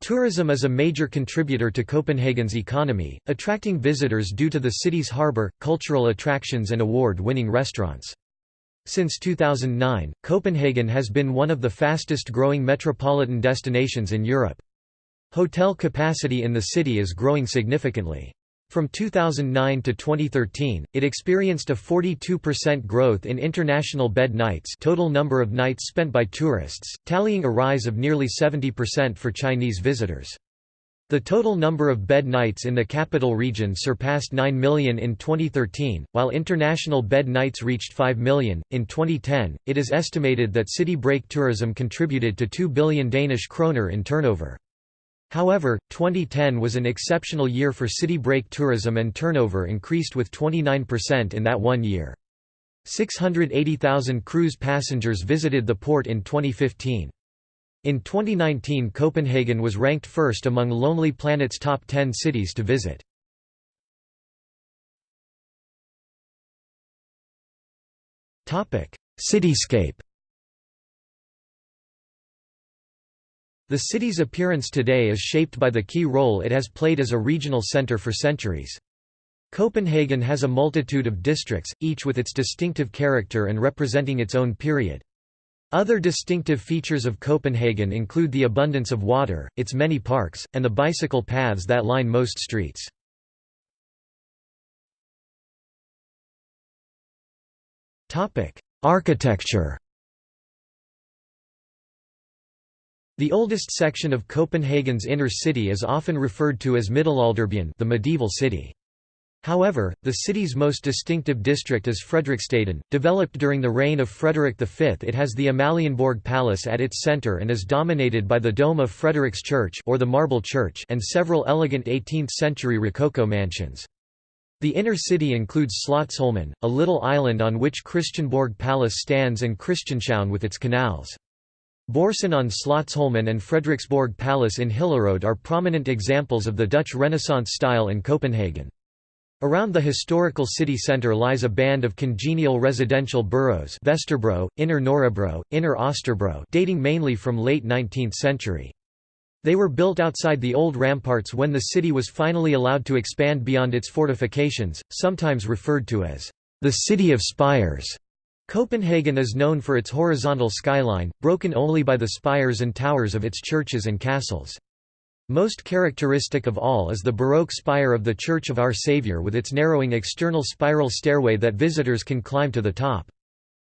Tourism is a major contributor to Copenhagen's economy, attracting visitors due to the city's harbour, cultural attractions and award-winning restaurants. Since 2009, Copenhagen has been one of the fastest-growing metropolitan destinations in Europe. Hotel capacity in the city is growing significantly. From 2009 to 2013, it experienced a 42% growth in international bed nights total number of nights spent by tourists, tallying a rise of nearly 70% for Chinese visitors. The total number of bed nights in the capital region surpassed 9 million in 2013, while international bed nights reached 5 million. In 2010, it is estimated that city break tourism contributed to 2 billion Danish kroner in turnover. However, 2010 was an exceptional year for city break tourism and turnover increased with 29% in that one year. 680,000 cruise passengers visited the port in 2015. In 2019 Copenhagen was ranked first among Lonely Planet's top 10 cities to visit. Cityscape The city's appearance today is shaped by the key role it has played as a regional center for centuries. Copenhagen has a multitude of districts, each with its distinctive character and representing its own period. Other distinctive features of Copenhagen include the abundance of water, its many parks, and the bicycle paths that line most streets. Architecture The oldest section of Copenhagen's inner city is often referred to as Middelalderbyen the medieval city. However, the city's most distinctive district is Frederiksstaden. Developed during the reign of Frederick V, it has the Amalienborg Palace at its center and is dominated by the dome of Frederiks Church or the Marble Church and several elegant 18th-century Rococo mansions. The inner city includes Slotsholmen, a little island on which Christiansborg Palace stands and Christianshavn with its canals. Børsen on Slotsholmen and Frederiksborg Palace in Hillerød are prominent examples of the Dutch Renaissance style in Copenhagen. Around the historical city centre lies a band of congenial residential boroughs Vesterbro, Inner Nørrebro, Inner Østerbro dating mainly from late 19th century. They were built outside the old ramparts when the city was finally allowed to expand beyond its fortifications, sometimes referred to as the City of Spires. Copenhagen is known for its horizontal skyline, broken only by the spires and towers of its churches and castles. Most characteristic of all is the Baroque spire of the Church of Our Saviour with its narrowing external spiral stairway that visitors can climb to the top.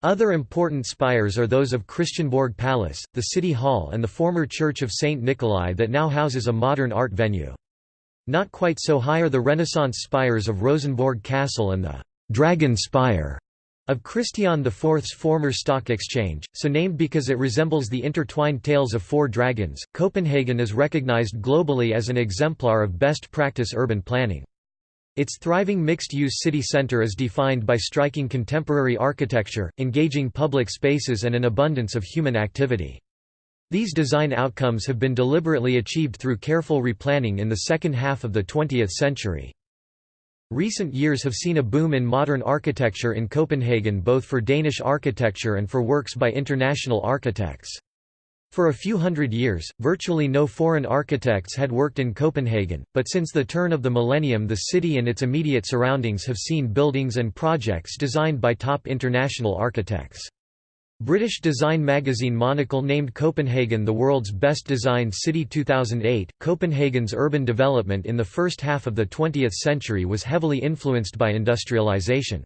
Other important spires are those of Christiansborg Palace, the City Hall and the former Church of St. Nikolai that now houses a modern art venue. Not quite so high are the Renaissance spires of Rosenborg Castle and the «Dragon Spire» Of Christian IV's former stock exchange, so named because it resembles the intertwined tails of four dragons, Copenhagen is recognized globally as an exemplar of best practice urban planning. Its thriving mixed-use city center is defined by striking contemporary architecture, engaging public spaces and an abundance of human activity. These design outcomes have been deliberately achieved through careful replanning in the second half of the 20th century. Recent years have seen a boom in modern architecture in Copenhagen both for Danish architecture and for works by international architects. For a few hundred years, virtually no foreign architects had worked in Copenhagen, but since the turn of the millennium the city and its immediate surroundings have seen buildings and projects designed by top international architects. British design magazine Monocle named Copenhagen the world's best designed city 2008. Copenhagen's urban development in the first half of the 20th century was heavily influenced by industrialization.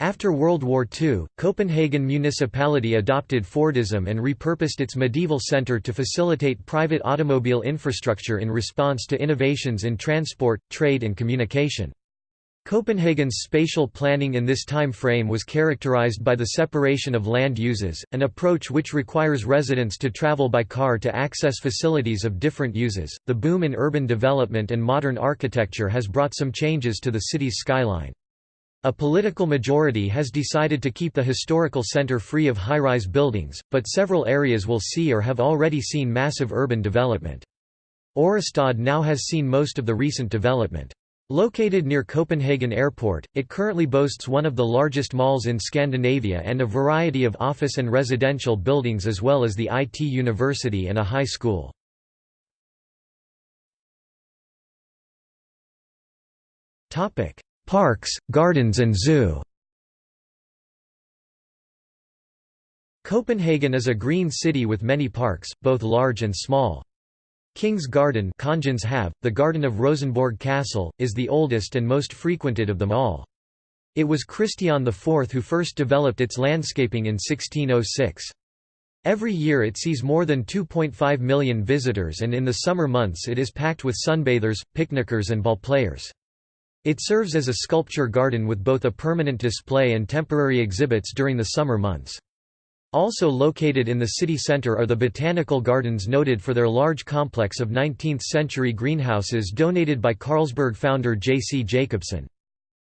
After World War II, Copenhagen municipality adopted Fordism and repurposed its medieval centre to facilitate private automobile infrastructure in response to innovations in transport, trade and communication. Copenhagen's spatial planning in this time frame was characterized by the separation of land uses, an approach which requires residents to travel by car to access facilities of different uses. The boom in urban development and modern architecture has brought some changes to the city's skyline. A political majority has decided to keep the historical center free of high-rise buildings, but several areas will see or have already seen massive urban development. Ørestad now has seen most of the recent development. Located near Copenhagen Airport, it currently boasts one of the largest malls in Scandinavia and a variety of office and residential buildings as well as the IT university and a high school. Parks, gardens and zoo Copenhagen is a green city with many parks, both large and small. King's Garden have, the garden of Rosenborg Castle, is the oldest and most frequented of them all. It was Christian IV who first developed its landscaping in 1606. Every year it sees more than 2.5 million visitors and in the summer months it is packed with sunbathers, picnickers and ball players. It serves as a sculpture garden with both a permanent display and temporary exhibits during the summer months. Also located in the city centre are the botanical gardens noted for their large complex of 19th-century greenhouses donated by Carlsberg founder J. C.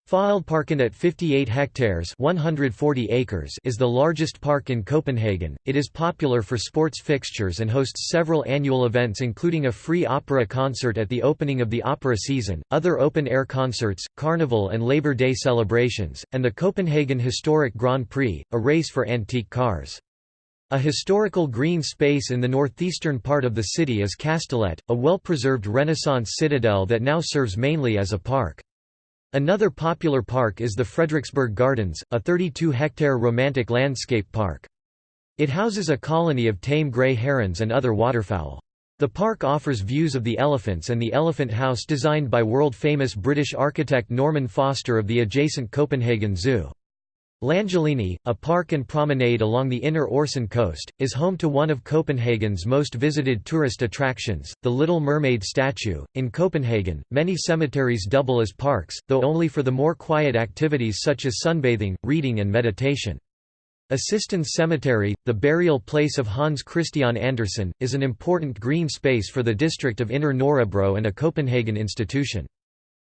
Jacobsen. Fælledparken at 58 hectares 140 acres is the largest park in Copenhagen. It is popular for sports fixtures and hosts several annual events including a free opera concert at the opening of the opera season, other open-air concerts, carnival and Labor Day celebrations, and the Copenhagen Historic Grand Prix, a race for antique cars. A historical green space in the northeastern part of the city is Kastellet, a well-preserved Renaissance citadel that now serves mainly as a park. Another popular park is the Frederiksberg Gardens, a 32-hectare romantic landscape park. It houses a colony of tame grey herons and other waterfowl. The park offers views of the elephants and the Elephant House designed by world-famous British architect Norman Foster of the adjacent Copenhagen Zoo. Langelinie, a park and promenade along the inner Øresund coast, is home to one of Copenhagen's most visited tourist attractions, the Little Mermaid statue. In Copenhagen, many cemeteries double as parks, though only for the more quiet activities such as sunbathing, reading, and meditation. Assistens Cemetery, the burial place of Hans Christian Andersen, is an important green space for the district of Inner Nørrebro and a Copenhagen institution.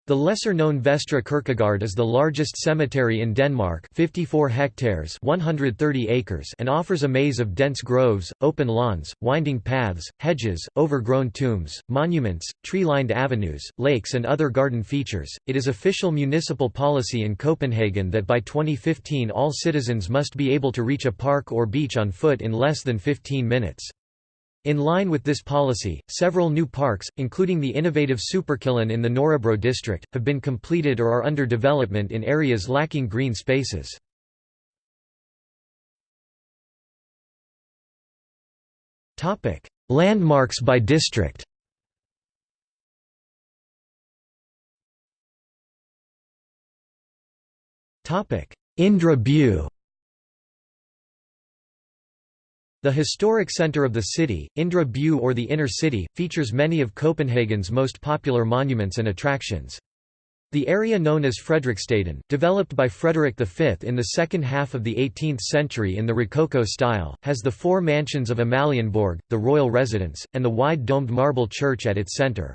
The lesser-known Vestre Kirkegård is the largest cemetery in Denmark 54 hectares 130 acres and offers a maze of dense groves, open lawns, winding paths, hedges, overgrown tombs, monuments, tree-lined avenues, lakes and other garden features. It is official municipal policy in Copenhagen that by 2015 all citizens must be able to reach a park or beach on foot in less than 15 minutes. In line with this policy, several new parks, including the innovative Superkilen in the Nørrebro district, have been completed or are under development in areas lacking green spaces. Landmarks by district Indre By the historic centre of the city, Indre By or the Inner City, features many of Copenhagen's most popular monuments and attractions. The area known as Frederiksstaden, developed by Frederick V in the second half of the 18th century in the Rococo style, has the four mansions of Amalienborg, the royal residence, and the wide domed marble church at its centre.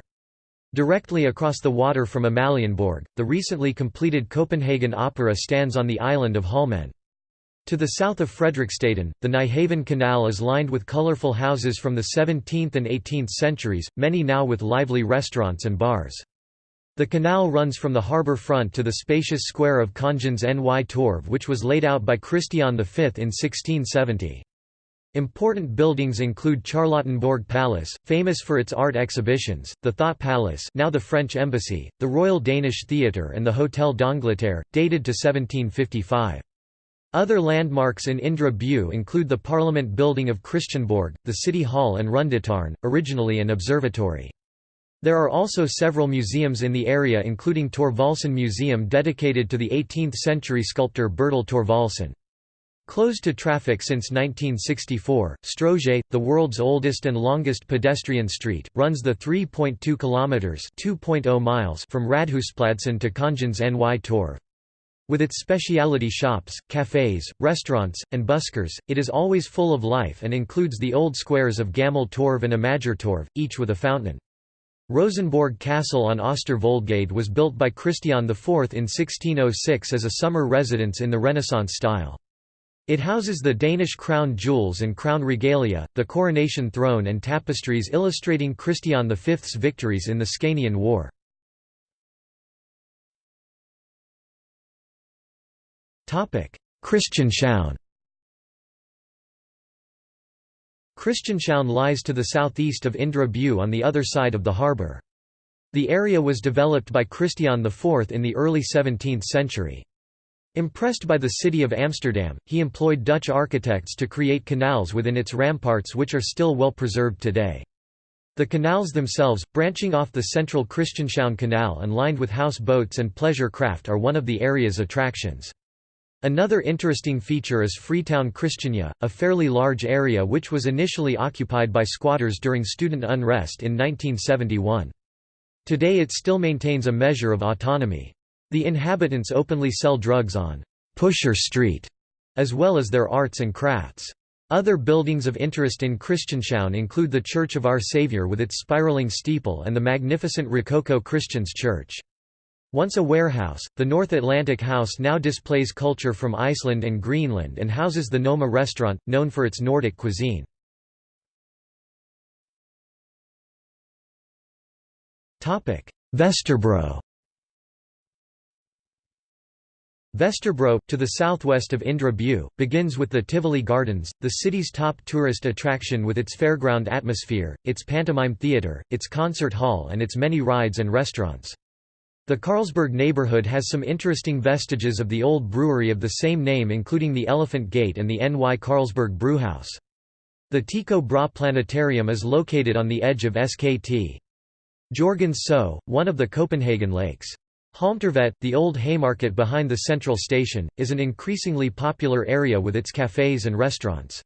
Directly across the water from Amalienborg, the recently completed Copenhagen Opera stands on the island of Holmen. To the south of Frederiksstaden, the Nyhavn Canal is lined with colorful houses from the 17th and 18th centuries, many now with lively restaurants and bars. The canal runs from the harbour front to the spacious square of Kongens Ny Torv which was laid out by Christian V in 1670. Important buildings include Charlottenborg Palace, famous for its art exhibitions, the Thott Palace now the French Embassy, the Royal Danish Theatre and the Hôtel d'Angleterre, dated to 1755. Other landmarks in Indre By include the Parliament building of Christiansborg, the City Hall and Rundetårn, originally an observatory. There are also several museums in the area including Thorvaldsen Museum dedicated to the 18th-century sculptor Bertel Thorvaldsen. Closed to traffic since 1964, Strøget, the world's oldest and longest pedestrian street, runs the 3.2 kilometers (2.0 miles) from Rådhuspladsen to Kongens Ny Torv. With its specialty shops, cafes, restaurants, and buskers, it is always full of life and includes the old squares of Gammel Torv and Amager Torv, each with a fountain. Rosenborg Castle on Ostervoldgade was built by Christian IV in 1606 as a summer residence in the Renaissance style. It houses the Danish crown jewels and crown regalia, the coronation throne and tapestries illustrating Christian V's victories in the Scanian War. Christianshavn Christianshavn lies to the southeast of Indre By on the other side of the harbour. The area was developed by Christian IV in the early 17th century. Impressed by the city of Amsterdam, he employed Dutch architects to create canals within its ramparts which are still well preserved today. The canals themselves, branching off the central Christianshavn Canal and lined with house boats and pleasure craft are one of the area's attractions. Another interesting feature is Freetown Christiania, a fairly large area which was initially occupied by squatters during student unrest in 1971. Today it still maintains a measure of autonomy. The inhabitants openly sell drugs on Pusher Street, as well as their arts and crafts. Other buildings of interest in Christianshavn include the Church of Our Saviour with its spiraling steeple and the magnificent Rococo Christians Church. Once a warehouse, the North Atlantic House now displays culture from Iceland and Greenland and houses the Noma restaurant, known for its Nordic cuisine. Vesterbro Vesterbro, to the southwest of Indre By, begins with the Tivoli Gardens, the city's top tourist attraction with its fairground atmosphere, its pantomime theatre, its concert hall and its many rides and restaurants. The Carlsberg neighborhood has some interesting vestiges of the old brewery of the same name including the Elephant Gate and the Ny Carlsberg Brewhouse. The Tycho Brahe Planetarium is located on the edge of SKT. Jørgens Sø, one of the Copenhagen lakes. Halmtorvet, the old Haymarket behind the central station, is an increasingly popular area with its cafes and restaurants.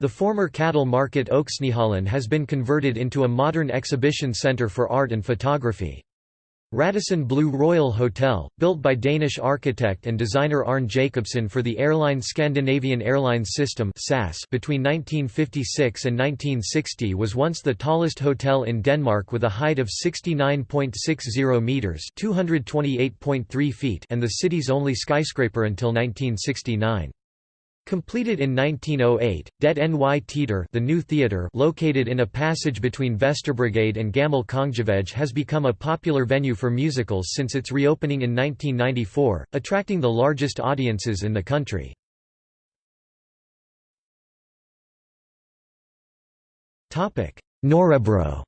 The former cattle market Øksnehallen has been converted into a modern exhibition centre for art and photography. Radisson Blu Royal Hotel, built by Danish architect and designer Arne Jacobsen for the airline Scandinavian Airlines System between 1956 and 1960 was once the tallest hotel in Denmark with a height of 69.60 metres 228.3 feet and the city's only skyscraper until 1969. Completed in 1908, Det Ny Teater the new theatre located in a passage between Vesterbrogade and Gammel Kongevej has become a popular venue for musicals since its reopening in 1994, attracting the largest audiences in the country. Nørrebro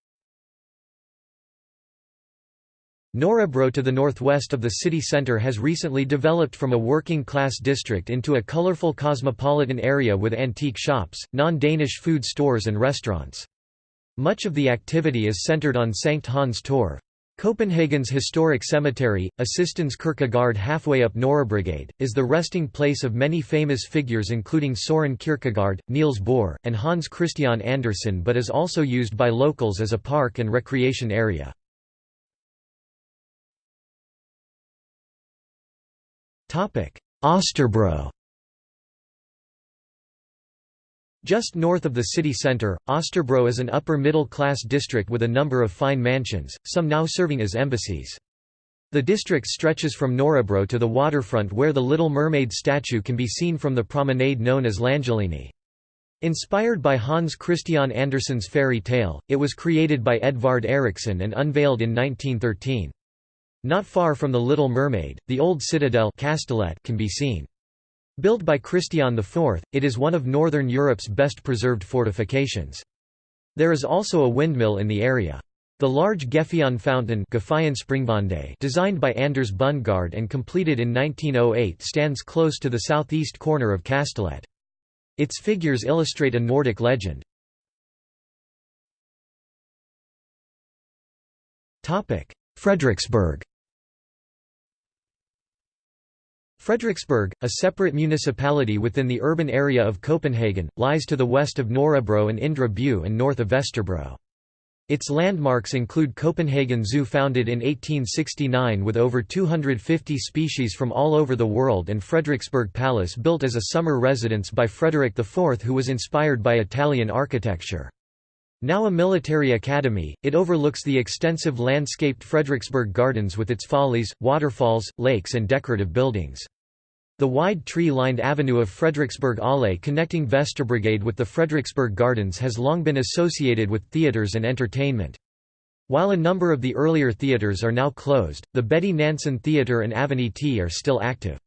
Nørrebro to the northwest of the city centre has recently developed from a working-class district into a colourful cosmopolitan area with antique shops, non-Danish food stores and restaurants. Much of the activity is centred on Sankt Hans Torv. Copenhagen's historic cemetery, Assistens Kirkegård halfway up Nørrebrogade, is the resting place of many famous figures including Søren Kierkegaard, Niels Bohr, and Hans Christian Andersen but is also used by locals as a park and recreation area. Østerbro Just north of the city centre, Østerbro is an upper-middle-class district with a number of fine mansions, some now serving as embassies. The district stretches from Nørrebro to the waterfront where the Little Mermaid statue can be seen from the promenade known as Langelinie. Inspired by Hans Christian Andersen's fairy tale, it was created by Edvard Eriksen and unveiled in 1913. Not far from the Little Mermaid, the old citadel Kastellet can be seen. Built by Christian IV, it is one of northern Europe's best preserved fortifications. There is also a windmill in the area. The large Gefjon fountain designed by Anders Bundgaard and completed in 1908 stands close to the southeast corner of Kastellet. Its figures illustrate a Nordic legend. Frederiksberg Frederiksberg, a separate municipality within the urban area of Copenhagen, lies to the west of Nørrebro and Indre By and north of Vesterbro. Its landmarks include Copenhagen Zoo founded in 1869 with over 250 species from all over the world and Frederiksberg Palace built as a summer residence by Frederick IV who was inspired by Italian architecture. Now a military academy, it overlooks the extensive landscaped Frederiksberg Gardens with its follies, waterfalls, lakes and decorative buildings. The wide tree-lined avenue of Frederiksberg Allé connecting Vesterbrogade with the Frederiksberg Gardens has long been associated with theatres and entertainment. While a number of the earlier theatres are now closed, the Betty Nansen Theatre and Avenue T are still active.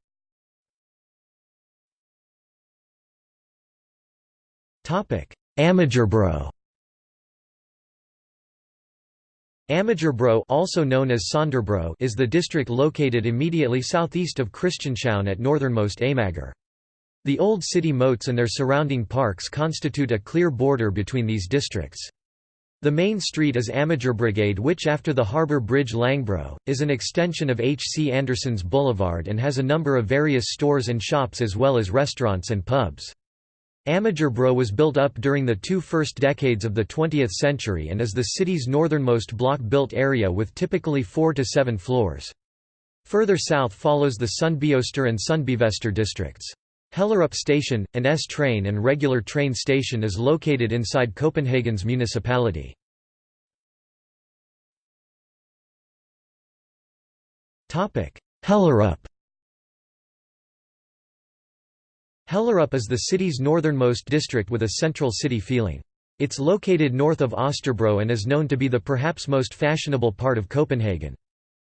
Amagerbro Amagerbro also known as Sønderbro is the district located immediately southeast of Christianshavn at northernmost Amager. The old city moats and their surrounding parks constitute a clear border between these districts. The main street is Amagerbrogade which after the harbour bridge Langebro, is an extension of H. C. Andersen's Boulevard and has a number of various stores and shops as well as restaurants and pubs. Amagerbro was built up during the two first decades of the 20th century and is the city's northernmost block-built area with typically four to seven floors. Further south follows the Sundbyøster and Sundbyvester districts. Hellerup Station, an S-train and regular train station is located inside Copenhagen's municipality. Hellerup Hellerup is the city's northernmost district with a central city feeling. It's located north of Østerbro and is known to be the perhaps most fashionable part of Copenhagen.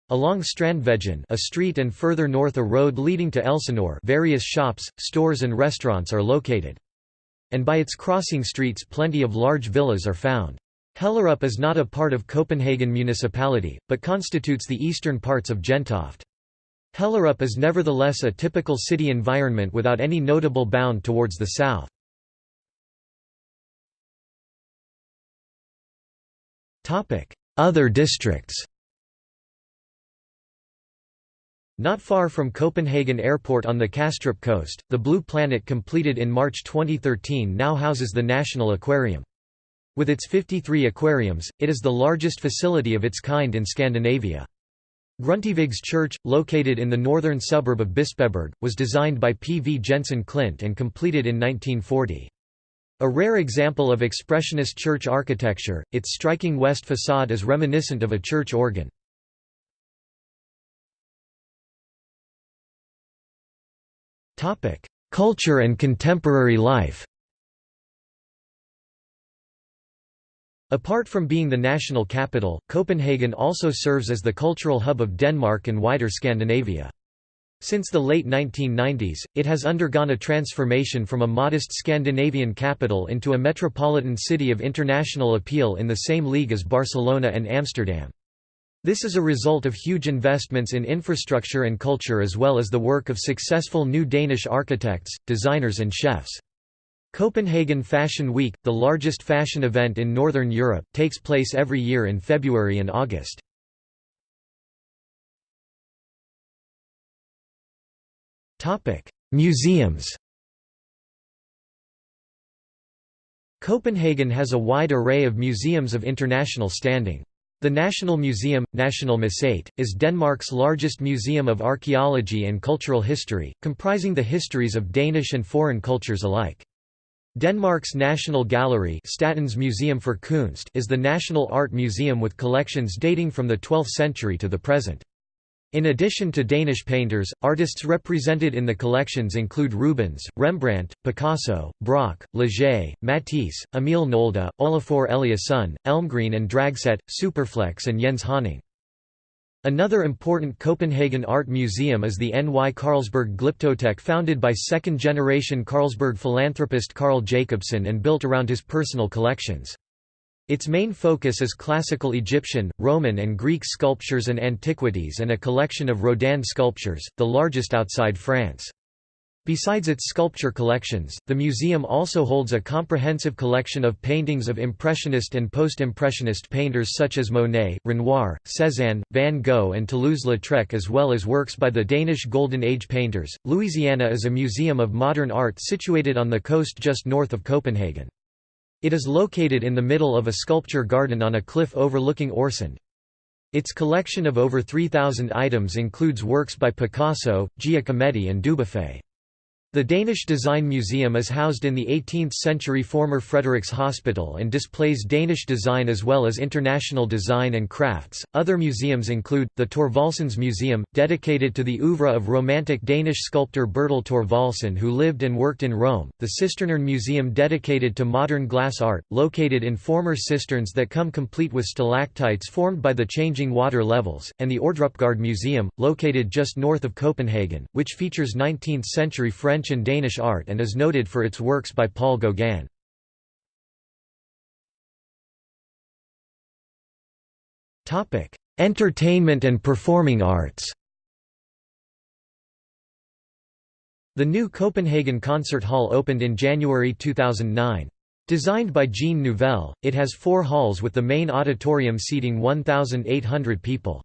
Along Strandvejen a street and further north a road leading to Elsinore various shops, stores and restaurants are located. And by its crossing streets plenty of large villas are found. Hellerup is not a part of Copenhagen municipality, but constitutes the eastern parts of Gentofte. Hellerup is nevertheless a typical city environment without any notable bound towards the south. Other districts Not far from Copenhagen Airport on the Kastrup coast, the Blue Planet completed in March 2013 now houses the National Aquarium. With its 53 aquariums, it is the largest facility of its kind in Scandinavia. Grundtvigs Church, located in the northern suburb of Bispebjerg, was designed by P. V. Jensen Klint and completed in 1940. A rare example of expressionist church architecture, its striking west facade is reminiscent of a church organ. Culture and contemporary life Apart from being the national capital, Copenhagen also serves as the cultural hub of Denmark and wider Scandinavia. Since the late 1990s, it has undergone a transformation from a modest Scandinavian capital into a metropolitan city of international appeal in the same league as Barcelona and Amsterdam. This is a result of huge investments in infrastructure and culture as well as the work of successful new Danish architects, designers and chefs. Copenhagen Fashion Week, the largest fashion event in Northern Europe, takes place every year in February and August. Museums Copenhagen has a wide array of museums of international standing. The National Museum, Nationalmuseet, is Denmark's largest museum of archaeology and cultural history, comprising the histories of Danish and foreign cultures alike. Denmark's National Gallery Statens Museum for Kunst is the national art museum with collections dating from the 12th century to the present. In addition to Danish painters, artists represented in the collections include Rubens, Rembrandt, Picasso, Braque, Leger, Matisse, Emil Nolde, Olafur Eliasson, Elmgreen and Dragset, Superflex and Jens Haaning. Another important Copenhagen art museum is the Ny Carlsberg Glyptotek founded by second-generation Carlsberg philanthropist Carl Jacobsen and built around his personal collections. Its main focus is classical Egyptian, Roman and Greek sculptures and antiquities and a collection of Rodin sculptures, the largest outside France. Besides its sculpture collections, the museum also holds a comprehensive collection of paintings of Impressionist and Post-Impressionist painters such as Monet, Renoir, Cézanne, Van Gogh and Toulouse-Lautrec as well as works by the Danish Golden Age painters. Louisiana is a museum of modern art situated on the coast just north of Copenhagen. It is located in the middle of a sculpture garden on a cliff overlooking Øresund. Its collection of over 3,000 items includes works by Picasso, Giacometti and Dubuffet. The Danish Design Museum is housed in the 18th-century former Frederiks Hospital and displays Danish design as well as international design and crafts. Other museums include the Thorvaldsens Museum, dedicated to the oeuvre of Romantic Danish sculptor Bertel Thorvaldsen who lived and worked in Rome, the Cisternerne Museum dedicated to modern glass art, located in former cisterns that come complete with stalactites formed by the changing water levels, and the Ordrupgaard Museum, located just north of Copenhagen, which features 19th-century French French and Danish art and is noted for its works by Paul Gauguin. Entertainment and performing arts The new Copenhagen Concert Hall opened in January 2009. Designed by Jean Nouvel, it has four halls with the main auditorium seating 1,800 people.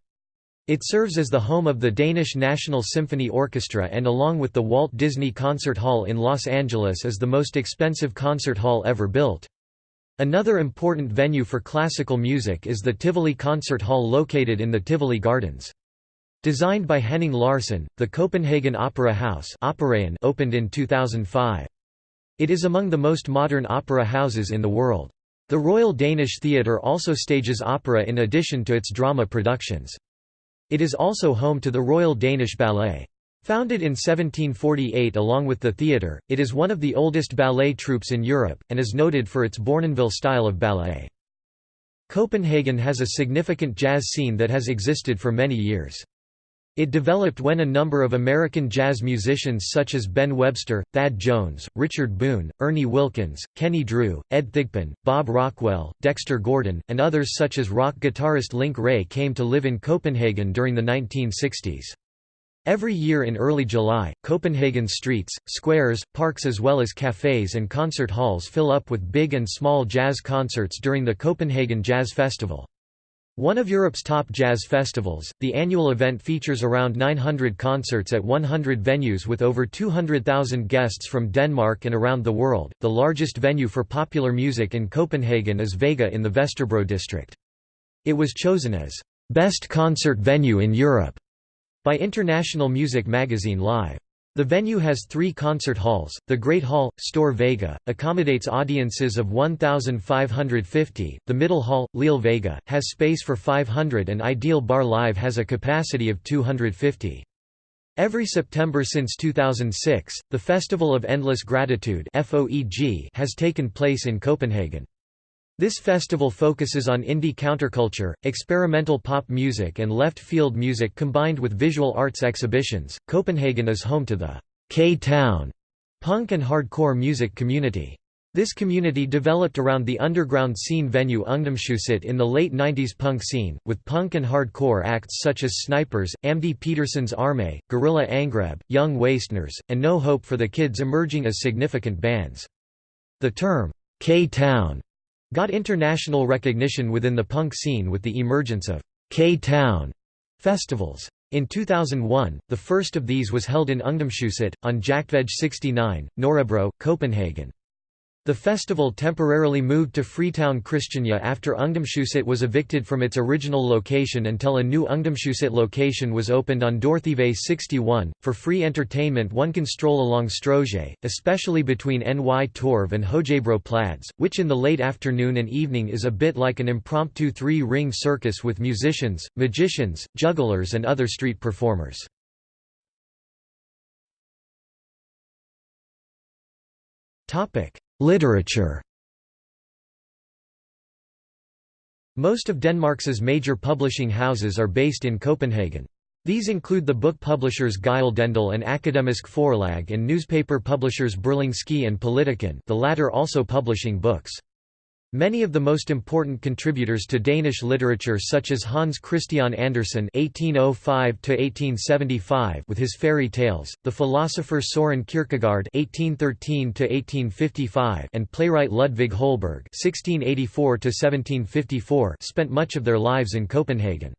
It serves as the home of the Danish National Symphony Orchestra and along with the Walt Disney Concert Hall in Los Angeles is the most expensive concert hall ever built. Another important venue for classical music is the Tivoli Concert Hall located in the Tivoli Gardens. Designed by Henning Larsen, the Copenhagen Opera House opened in 2005. It is among the most modern opera houses in the world. The Royal Danish Theatre also stages opera in addition to its drama productions. It is also home to the Royal Danish Ballet. Founded in 1748 along with the theatre, it is one of the oldest ballet troupes in Europe, and is noted for its Bournonville style of ballet. Copenhagen has a significant jazz scene that has existed for many years. It developed when a number of American jazz musicians such as Ben Webster, Thad Jones, Richard Boone, Ernie Wilkins, Kenny Drew, Ed Thigpen, Bob Rockwell, Dexter Gordon, and others such as rock guitarist Link Wray came to live in Copenhagen during the 1960s. Every year in early July, Copenhagen's streets, squares, parks as well as cafes and concert halls fill up with big and small jazz concerts during the Copenhagen Jazz Festival. One of Europe's top jazz festivals, the annual event features around 900 concerts at 100 venues with over 200,000 guests from Denmark and around the world. The largest venue for popular music in Copenhagen is Vega in the Vesterbro district. It was chosen as best concert venue in Europe by international music magazine Live. The venue has three concert halls. The Great Hall, Store Vega, accommodates audiences of 1,550. The Middle Hall, Lille Vega, has space for 500 and Ideal Bar Live has a capacity of 250. Every September since 2006, the Festival of Endless Gratitude has taken place in Copenhagen. This festival focuses on indie counterculture, experimental pop music, and left field music combined with visual arts exhibitions. Copenhagen is home to the K Town punk and hardcore music community. This community developed around the underground scene venue Ungdomshuset in the late 90s punk scene, with punk and hardcore acts such as Snipers, Amdi Petersens Armé, Gorilla Angreb, Young Wasteners, and No Hope for the Kids emerging as significant bands. The term, K-Town, got international recognition within the punk scene with the emergence of K-Town festivals. In 2001, the first of these was held in Ungdomshuset, on Jagtvej 69, Nørrebro, Copenhagen. The festival temporarily moved to Freetown Christiania after Ungdomshuset was evicted from its original location until a new Ungdomshuset location was opened on Dortheavej 61. For free entertainment one can stroll along Strøget, especially between Nytorv and Højbro Plads, which in the late afternoon and evening is a bit like an impromptu three-ring circus with musicians, magicians, jugglers and other street performers. Topic Literature Most of Denmark's major publishing houses are based in Copenhagen. These include the book publishers Gyldendal and Akademisk Forlag and newspaper publishers Berlingske and Politiken the latter also publishing books. Many of the most important contributors to Danish literature such as Hans Christian Andersen (1805–1875) with his fairy tales, the philosopher Soren Kierkegaard (1813–1855) and playwright Ludvig Holberg (1684–1754) spent much of their lives in Copenhagen.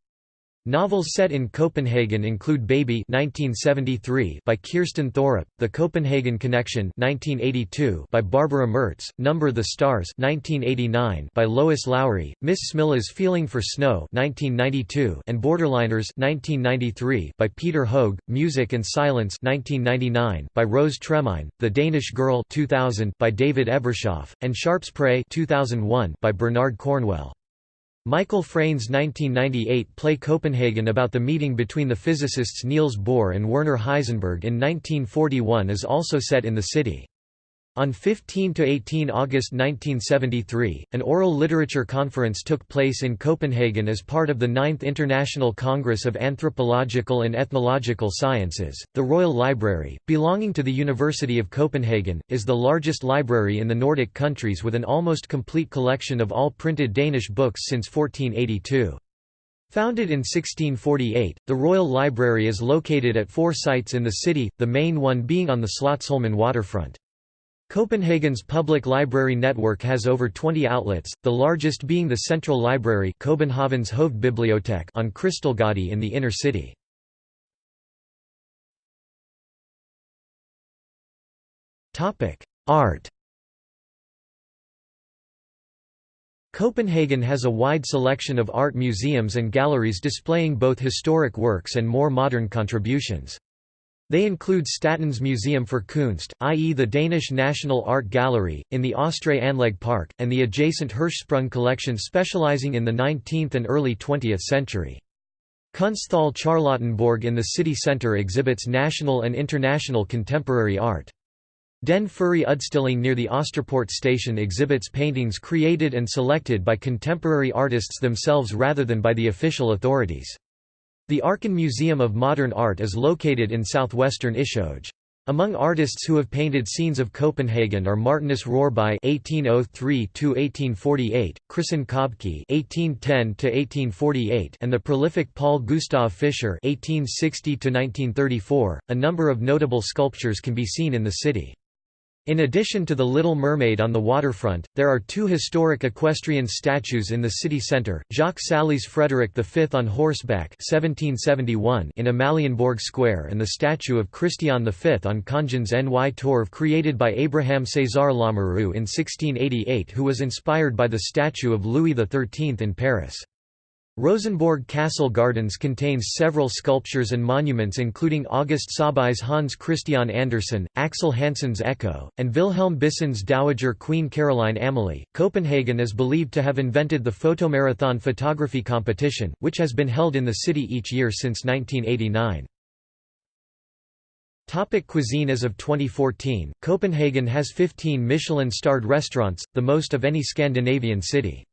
Novels set in Copenhagen include Baby 1973 by Kirsten Thorup, The Copenhagen Connection 1982 by Barbara Mertz, Number the Stars 1989 by Lois Lowry, Miss Smilla's Feeling for Snow 1992 and Borderliners 1993 by Peter Hoeg, Music and Silence 1999 by Rose Tremain, The Danish Girl 2000 by David Ebershoff, and Sharpe's Prey 2001 by Bernard Cornwell. Michael Frayn's 1998 play Copenhagen about the meeting between the physicists Niels Bohr and Werner Heisenberg in 1941 is also set in the city. On 15 to 18 August 1973, an oral literature conference took place in Copenhagen as part of the Ninth International Congress of Anthropological and Ethnological Sciences. The Royal Library, belonging to the University of Copenhagen, is the largest library in the Nordic countries with an almost complete collection of all printed Danish books since 1482. Founded in 1648, the Royal Library is located at four sites in the city, the main one being on the Slotsholmen waterfront. Copenhagen's public library network has over 20 outlets, the largest being the Central Library Copenhagen's Hovedbibliotek on Krystalgade in the inner city. Art Copenhagen has a wide selection of art museums and galleries displaying both historic works and more modern contributions. They include Statens Museum for Kunst, i.e. the Danish National Art Gallery, in the Østre Anlæg Park, and the adjacent Hirschsprung collection specializing in the 19th and early 20th century. Kunsthal Charlottenborg in the city centre exhibits national and international contemporary art. Den Frie Udstilling near the Osterport station exhibits paintings created and selected by contemporary artists themselves rather than by the official authorities. The Arken Museum of Modern Art is located in southwestern Ishøj. Among artists who have painted scenes of Copenhagen are Martinus Rørbye (1803–1848), Christen Købke (1810–1848), and the prolific Paul Gustav Fischer (1860–1934). A number of notable sculptures can be seen in the city. In addition to the Little Mermaid on the waterfront, there are two historic equestrian statues in the city centre, Jacques Saly's Frederick V on horseback 1771 in Amalienborg Square and the statue of Christian V on Kongens Ny Torv created by Abraham César Lamoureux in 1688 who was inspired by the statue of Louis XIII in Paris. Rosenborg Castle Gardens contains several sculptures and monuments including August Saabye's Hans Christian Andersen, Axel Hansen's Echo, and Wilhelm Bissen's Dowager Queen Caroline Amalie. Copenhagen is believed to have invented the photomarathon photography competition, which has been held in the city each year since 1989. Topic cuisine As of 2014, Copenhagen has 15 Michelin-starred restaurants, the most of any Scandinavian city.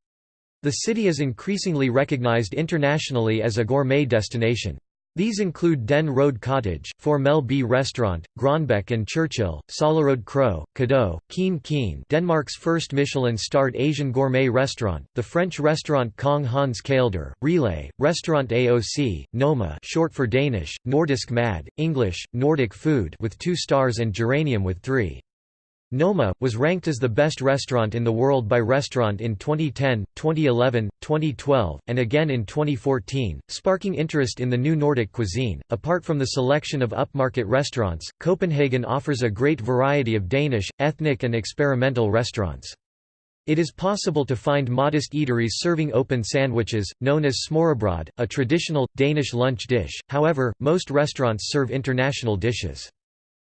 The city is increasingly recognized internationally as a gourmet destination. These include Den Røde Cottage, Formel B Restaurant, Grønbech and Churchill, Sollerød Kro, Cadeau, Kiin Kiin Denmark's first Michelin-starred Asian gourmet restaurant, the French restaurant Kong Hans Kælder, Relæ, Restaurant AOC, Noma short for Danish, Nordisk Mad, English, Nordic Food with two stars and Geranium with three. Noma, was ranked as the best restaurant in the world by Restaurant in 2010, 2011, 2012, and again in 2014, sparking interest in the new Nordic cuisine. Apart from the selection of upmarket restaurants, Copenhagen offers a great variety of Danish, ethnic, and experimental restaurants. It is possible to find modest eateries serving open sandwiches, known as smørrebrød, a traditional, Danish lunch dish, however, most restaurants serve international dishes.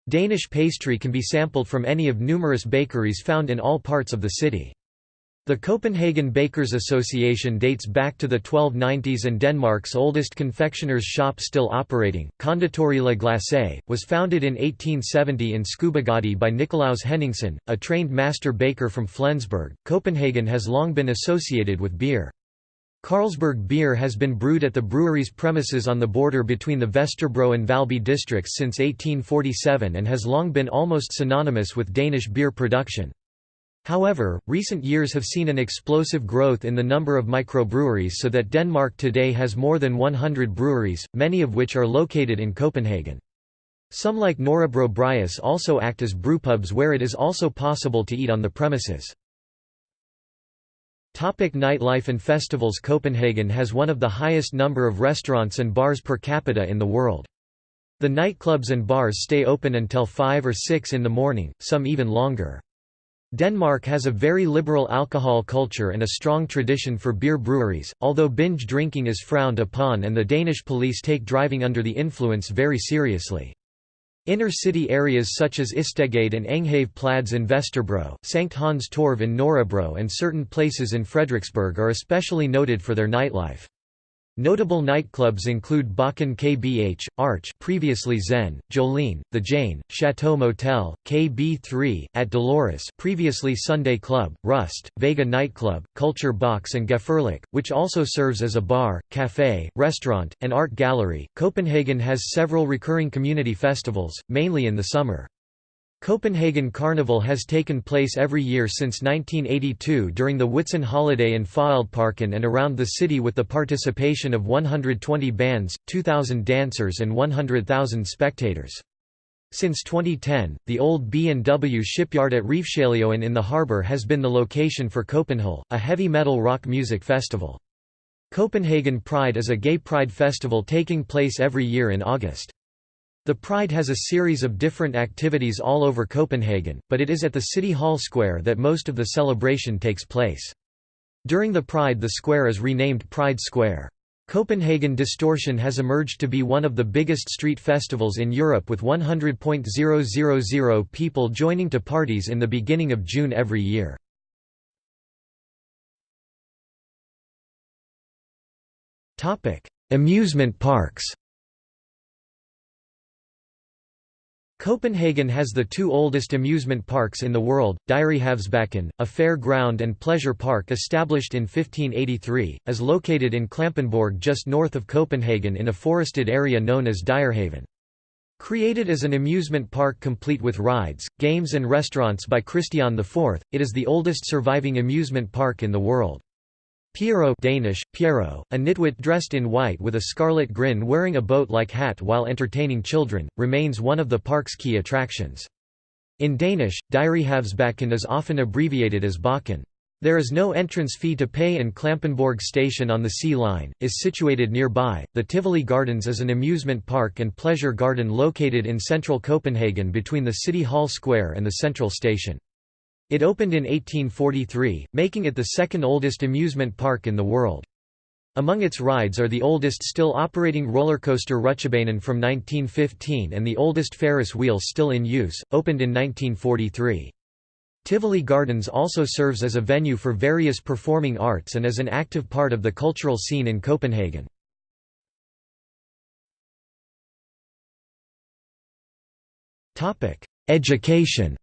Danish pastry can be sampled from any of numerous bakeries found in all parts of the city. The Copenhagen Bakers Association dates back to the 1290s and Denmark's oldest confectioner's shop still operating, Konditori La Glace, was founded in 1870 in Skoubogade by Nicolaus Henningsen, a trained master baker from Flensburg. Copenhagen has long been associated with beer. Carlsberg beer has been brewed at the brewery's premises on the border between the Vesterbro and Valby districts since 1847 and has long been almost synonymous with Danish beer production. However, recent years have seen an explosive growth in the number of microbreweries so that Denmark today has more than 100 breweries, many of which are located in Copenhagen. Some like Nørrebro Bryghus also act as brewpubs where it is also possible to eat on the premises. Topic nightlife and festivals Copenhagen has one of the highest number of restaurants and bars per capita in the world. The nightclubs and bars stay open until 5 or 6 in the morning, some even longer. Denmark has a very liberal alcohol culture and a strong tradition for beer breweries, although binge drinking is frowned upon and the Danish police take driving under the influence very seriously. Inner-city areas such as Istedgade and Enghave Plads in Vesterbro, Sankt Hans Torv in Nørrebro and certain places in Frederiksberg are especially noted for their nightlife. Notable nightclubs include Bakken KBH, Arch previously Zen, Jolene, The Jane, Chateau Motel, KB3, at Dolores previously Sunday Club, Rust, Vega Nightclub, Culture Box and Gefährlich, which also serves as a bar, café, restaurant, and art gallery. Copenhagen has several recurring community festivals, mainly in the summer. Copenhagen Carnival has taken place every year since 1982 during the Whitsun holiday in Fælledparken and around the city with the participation of 120 bands, 2,000 dancers and 100,000 spectators. Since 2010, the old B&W shipyard at Refshaleøen in the harbour has been the location for Copenhell, a heavy metal rock music festival. Copenhagen Pride is a gay pride festival taking place every year in August. The Pride has a series of different activities all over Copenhagen, but it is at the City Hall Square that most of the celebration takes place. During the Pride the square is renamed Pride Square. Copenhagen Distortion has emerged to be one of the biggest street festivals in Europe with 100.000 people joining to parties in the beginning of June every year. Amusement parks Copenhagen has the two oldest amusement parks in the world, Dyrehavsbakken, a fair ground and pleasure park established in 1583, is located in Klampenborg just north of Copenhagen in a forested area known as Dyrehaven. Created as an amusement park complete with rides, games and restaurants by Christian IV, it is the oldest surviving amusement park in the world. Pierrot Danish, Pierrot, a nitwit dressed in white with a scarlet grin wearing a boat-like hat while entertaining children, remains one of the park's key attractions. In Danish, Dyrehavsbakken is often abbreviated as Bakken. There is no entrance fee to pay and Klampenborg station on the Sea Line, is situated nearby. The Tivoli Gardens is an amusement park and pleasure garden located in central Copenhagen between the City Hall Square and the central station. It opened in 1843, making it the second oldest amusement park in the world. Among its rides are the oldest still operating roller coaster Rutsjebanen from 1915 and the oldest Ferris wheel still in use, opened in 1943. Tivoli Gardens also serves as a venue for various performing arts and is an active part of the cultural scene in Copenhagen. Education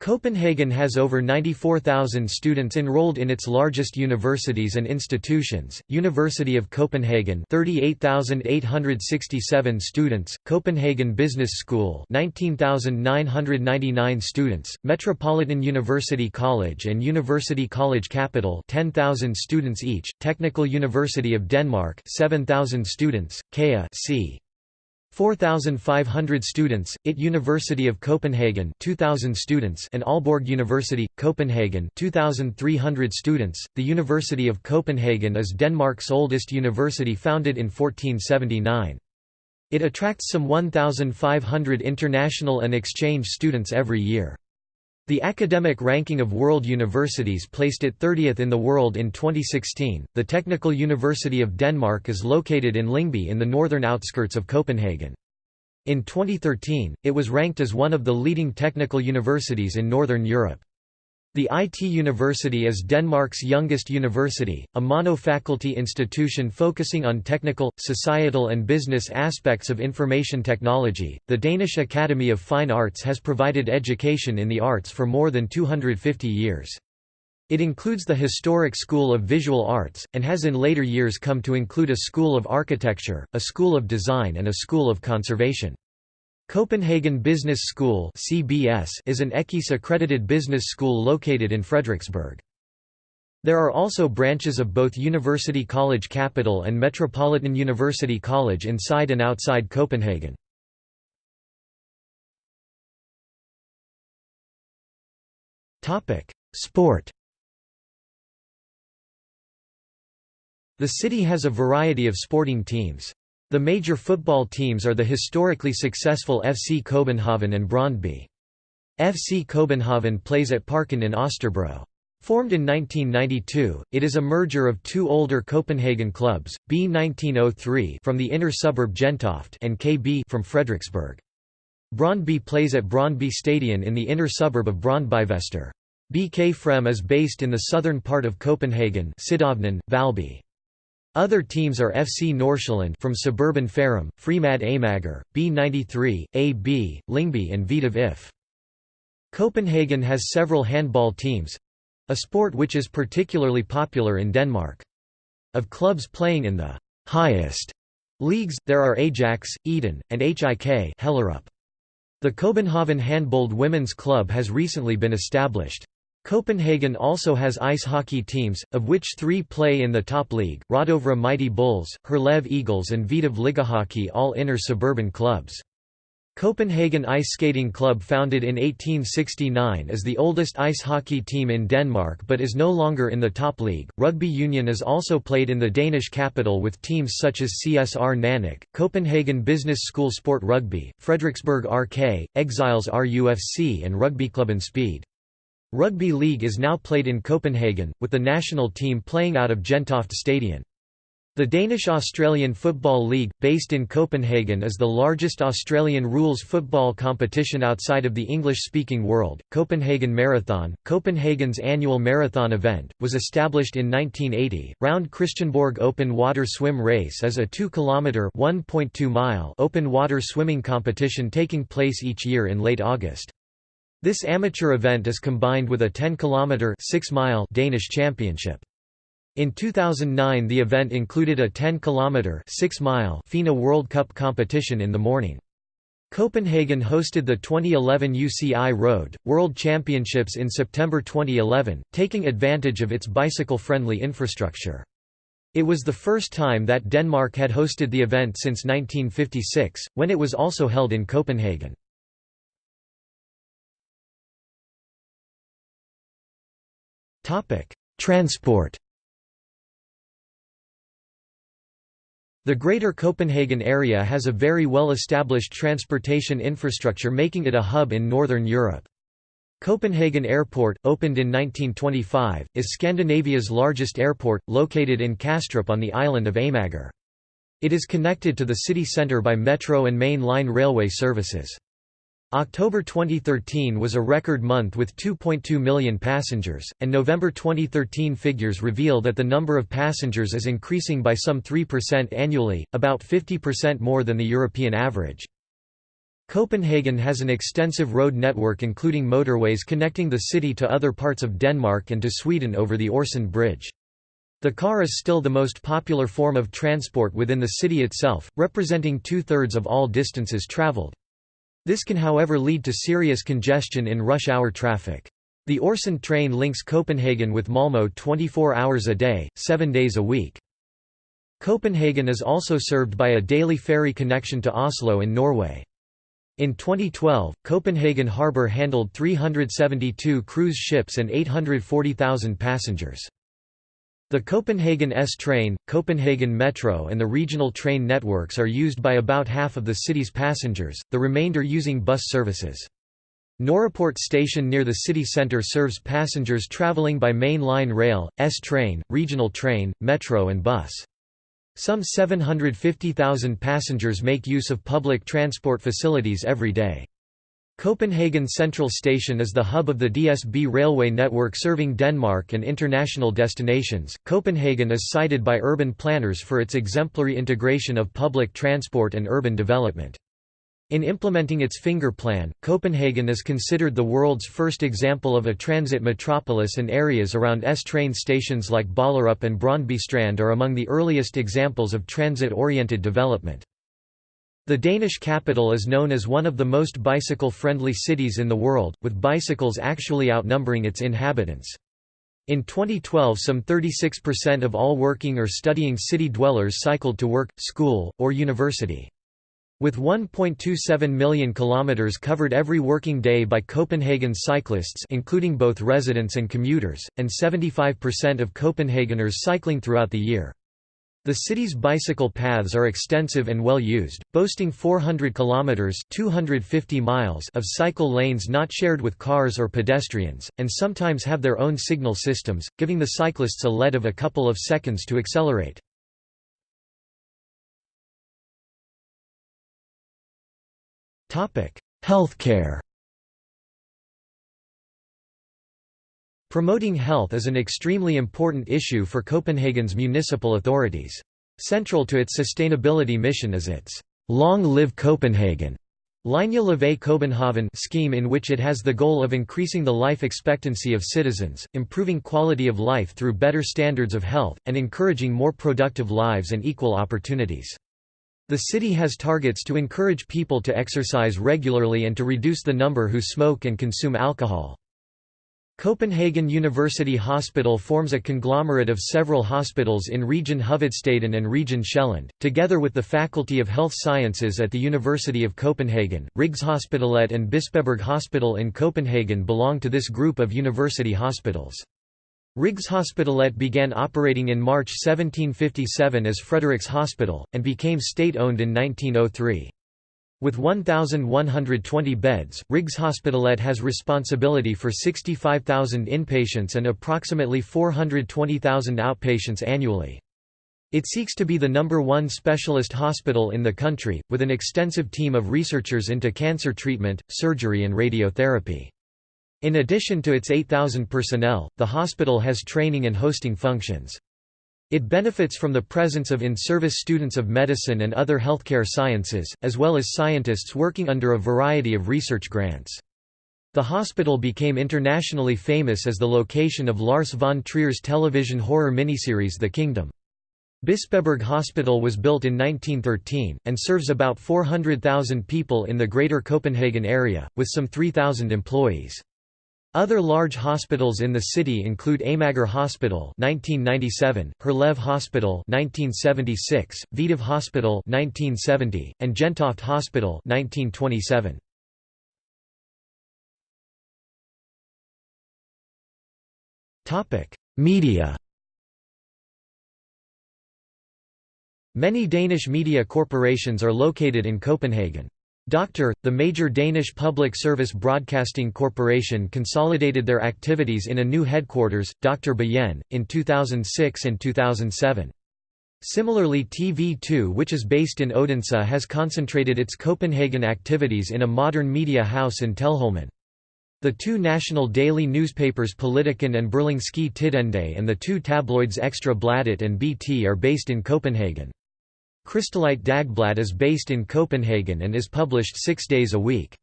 Copenhagen has over 94,000 students enrolled in its largest universities and institutions, University of Copenhagen 38,867 students, Copenhagen Business School 19,999 students, Metropolitan University College and University College Capital 10,000 students each, Technical University of Denmark 7,000 students, KEA c. 4,500 students, IT University of Copenhagen 2,000 students and Aalborg University, Copenhagen 2,300 students. The University of Copenhagen is Denmark's oldest university founded in 1479. It attracts some 1,500 international and exchange students every year. The academic ranking of world universities placed it 30th in the world in 2016. The Technical University of Denmark is located in Lyngby in the northern outskirts of Copenhagen. In 2013, it was ranked as one of the leading technical universities in Northern Europe. The IT University is Denmark's youngest university, a mono-faculty institution focusing on technical, societal and business aspects of information technology. The Danish Academy of Fine Arts has provided education in the arts for more than 250 years. It includes the historic School of Visual Arts, and has in later years come to include a School of Architecture, a School of Design and a School of Conservation. Copenhagen Business School (CBS) is an EQUIS accredited business school located in Frederiksberg. There are also branches of both University College Capital and Metropolitan University College inside and outside Copenhagen. Topic: Sport. The city has a variety of sporting teams. The major football teams are the historically successful FC Copenhagen and Brøndby. FC Copenhagen plays at Parken in Østerbro. Formed in 1992, it is a merger of two older Copenhagen clubs, B1903 from the inner suburb Gentofte and KB from Frederiksberg. Brøndby plays at Brøndby Stadion in the inner suburb of Brøndbyvester. BK Frem is based in the southern part of Copenhagen Valby. Other teams are FC Nordsjælland from suburban Farum, Fremad Amager, B93, AB, Lyngby and Hvidovre IF. Copenhagen has several handball teams—a sport which is particularly popular in Denmark. Of clubs playing in the highest leagues, there are Ajax, Ydun, and HIK Hellerup. The Copenhagen Handbold Women's Club has recently been established. Copenhagen also has ice hockey teams, of which three play in the top league, Rødovre Mighty Bulls, Herlev Eagles and Hvidovre Ligahockey all inner suburban clubs. Copenhagen Ice Skating Club founded in 1869 is the oldest ice hockey team in Denmark but is no longer in the top league. Rugby union is also played in the Danish capital with teams such as CSR Nanok, Copenhagen Business School Sport Rugby, Frederiksberg RK, Exiles RUFC and Rugby Club Rugbyklubben Speed. Rugby league is now played in Copenhagen, with the national team playing out of Gentofte Stadion. The Danish-Australian Football League, based in Copenhagen is the largest Australian rules football competition outside of the English-speaking world. Copenhagen Marathon, Copenhagen's annual marathon event, was established in 1980. Round Christiansborg Open Water Swim Race is a 2-kilometre (1.2 mile) open water swimming competition taking place each year in late August. This amateur event is combined with a 10-kilometre (6 mile) Danish championship. In 2009 the event included a 10-kilometre (6-mile) FINA World Cup competition in the morning. Copenhagen hosted the 2011 UCI Road, World Championships in September 2011, taking advantage of its bicycle-friendly infrastructure. It was the first time that Denmark had hosted the event since 1956, when it was also held in Copenhagen. Transport The Greater Copenhagen area has a very well-established transportation infrastructure making it a hub in Northern Europe. Copenhagen Airport, opened in 1925, is Scandinavia's largest airport, located in Kastrup on the island of Amager. It is connected to the city centre by metro and main line railway services. October 2013 was a record month with 2.2 million passengers, and November 2013 figures reveal that the number of passengers is increasing by some 3% annually, about 50% more than the European average. Copenhagen has an extensive road network including motorways connecting the city to other parts of Denmark and to Sweden over the Øresund Bridge. The car is still the most popular form of transport within the city itself, representing two-thirds of all distances traveled. This can however lead to serious congestion in rush hour traffic. The Øresund train links Copenhagen with Malmö 24 hours a day, 7 days a week. Copenhagen is also served by a daily ferry connection to Oslo in Norway. In 2012, Copenhagen Harbour handled 372 cruise ships and 840,000 passengers. The Copenhagen S-Train, Copenhagen Metro and the regional train networks are used by about half of the city's passengers, the remainder using bus services. Nørreport station near the city centre serves passengers travelling by main line rail, S-Train, regional train, metro and bus. Some 750,000 passengers make use of public transport facilities every day. Copenhagen Central Station is the hub of the DSB railway network serving Denmark and international destinations. Copenhagen is cited by urban planners for its exemplary integration of public transport and urban development. In implementing its finger plan, Copenhagen is considered the world's first example of a transit metropolis and areas around S-train stations like Ballerup and Brøndby Strand are among the earliest examples of transit-oriented development. The Danish capital is known as one of the most bicycle-friendly cities in the world, with bicycles actually outnumbering its inhabitants. In 2012 some 36% of all working or studying city dwellers cycled to work, school, or university. With 1.27 million kilometers covered every working day by Copenhagen cyclists including both residents and commuters, and 75% of Copenhageners cycling throughout the year. The city's bicycle paths are extensive and well used, boasting 400 kilometers (250 miles) of cycle lanes not shared with cars or pedestrians, and sometimes have their own signal systems, giving the cyclists a lead of a couple of seconds to accelerate. Topic: Healthcare. Promoting health is an extremely important issue for Copenhagen's municipal authorities. Central to its sustainability mission is its Long Live Copenhagen Længe Leve København scheme in which it has the goal of increasing the life expectancy of citizens, improving quality of life through better standards of health, and encouraging more productive lives and equal opportunities. The city has targets to encourage people to exercise regularly and to reduce the number who smoke and consume alcohol. Copenhagen University Hospital forms a conglomerate of several hospitals in Region Hovedstaden and Region Sjælland, together with the Faculty of Health Sciences at the University of Copenhagen. Rigshospitalet and Bispebjerg Hospital in Copenhagen belong to this group of university hospitals. Rigshospitalet began operating in March 1757 as Frederiks Hospital, and became state-owned in 1903. With 1,120 beds, Rigshospitalet has responsibility for 65,000 inpatients and approximately 420,000 outpatients annually. It seeks to be the number one specialist hospital in the country, with an extensive team of researchers into cancer treatment, surgery and radiotherapy. In addition to its 8,000 personnel, the hospital has training and hosting functions. It benefits from the presence of in-service students of medicine and other healthcare sciences, as well as scientists working under a variety of research grants. The hospital became internationally famous as the location of Lars von Trier's television horror miniseries The Kingdom. Bispebjerg Hospital was built in 1913, and serves about 400,000 people in the Greater Copenhagen area, with some 3,000 employees. Other large hospitals in the city include Amager Hospital (1997), Herlev Hospital (1976), Hvidovre Hospital (1970), and Gentofte Hospital (1927). Topic: Media. Many Danish media corporations are located in Copenhagen. Doctor, the major Danish public service broadcasting corporation consolidated their activities in a new headquarters, Dr. Byen, in 2006 and 2007. Similarly TV2 which is based in Odense has concentrated its Copenhagen activities in a modern media house in Teglholmen. The two national daily newspapers Politiken and Berlingske Tidende and the two tabloids Extra Bladet and BT are based in Copenhagen. Kristeligt Dagblad is based in Copenhagen and is published six days a week.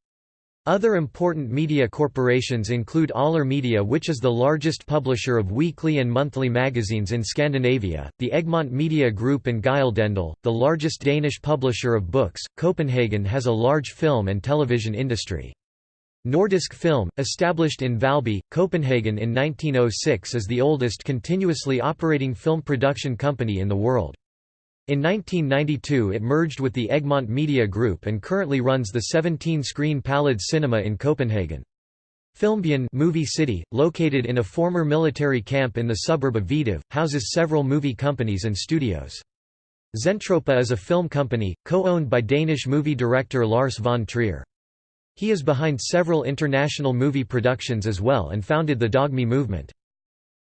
Other important media corporations include Aller Media which is the largest publisher of weekly and monthly magazines in Scandinavia, the Egmont Media Group and Gyldendal, the largest Danish publisher of books. Copenhagen has a large film and television industry. Nordisk Film, established in Valby, Copenhagen in 1906 is the oldest continuously operating film production company in the world. In 1992 it merged with the Egmont Media Group and currently runs the 17-screen Palads Cinema in Copenhagen. Filmbyen movie city, located in a former military camp in the suburb of Hvidovre, houses several movie companies and studios. Zentropa is a film company, co-owned by Danish movie director Lars von Trier. He is behind several international movie productions as well and founded the Dogme movement.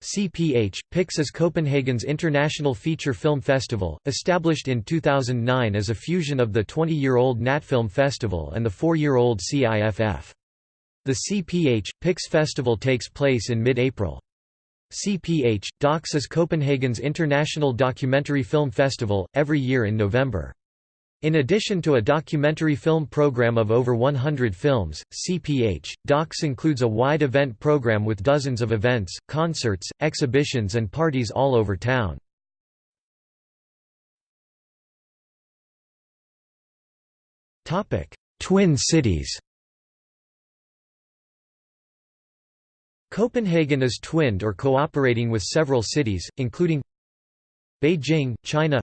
CPH, PIX is Copenhagen's international feature film festival, established in 2009 as a fusion of the 20-year-old Natfilm Festival and the 4-year-old CIFF. The CPH, PIX festival takes place in mid-April. CPH, Docs is Copenhagen's international documentary film festival, every year in November. In addition to a documentary film program of over 100 films, CPH, Docs includes a wide event program with dozens of events, concerts, exhibitions and parties all over town. Twin cities Copenhagen is twinned or cooperating with several cities, including Beijing, China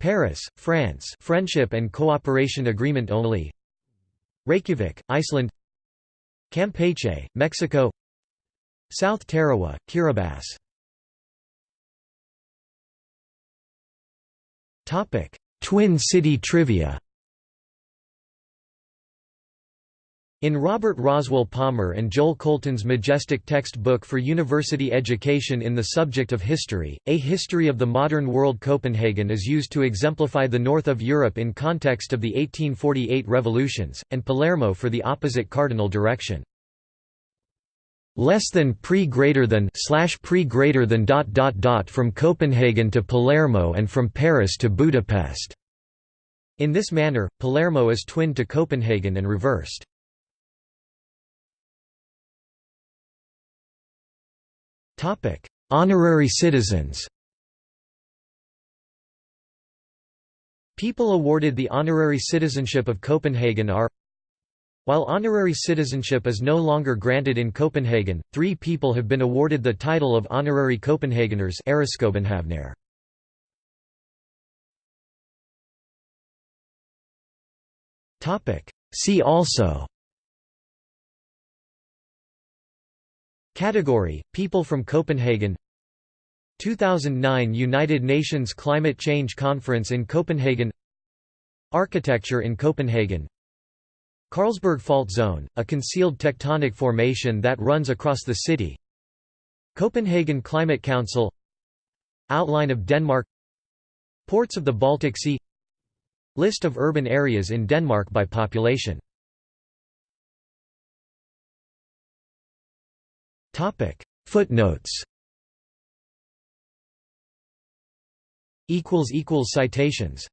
Paris, France Friendship and Cooperation Agreement only. Reykjavik, Iceland. Campeche, Mexico. South Tarawa, Kiribati. Twin City trivia In Robert Roswell Palmer and Joel Colton's majestic textbook for university education in the subject of history, A History of the Modern World Copenhagen is used to exemplify the north of Europe in context of the 1848 revolutions, and Palermo for the opposite cardinal direction. Less than pre greater than slash pre greater than dot dot dot from Copenhagen to Palermo and from Paris to Budapest. In this manner, Palermo is twinned to Copenhagen and reversed. Honorary citizens. People awarded the honorary citizenship of Copenhagen are While honorary citizenship is no longer granted in Copenhagen, three people have been awarded the title of honorary Copenhageners See also Category: People from Copenhagen. 2009 United Nations Climate Change Conference in Copenhagen. Architecture in Copenhagen. Carlsberg Fault Zone, a concealed tectonic formation that runs across the city. Copenhagen Climate Council. Outline of Denmark. Ports of the Baltic Sea. List of urban areas in Denmark by population Footnotes. Citations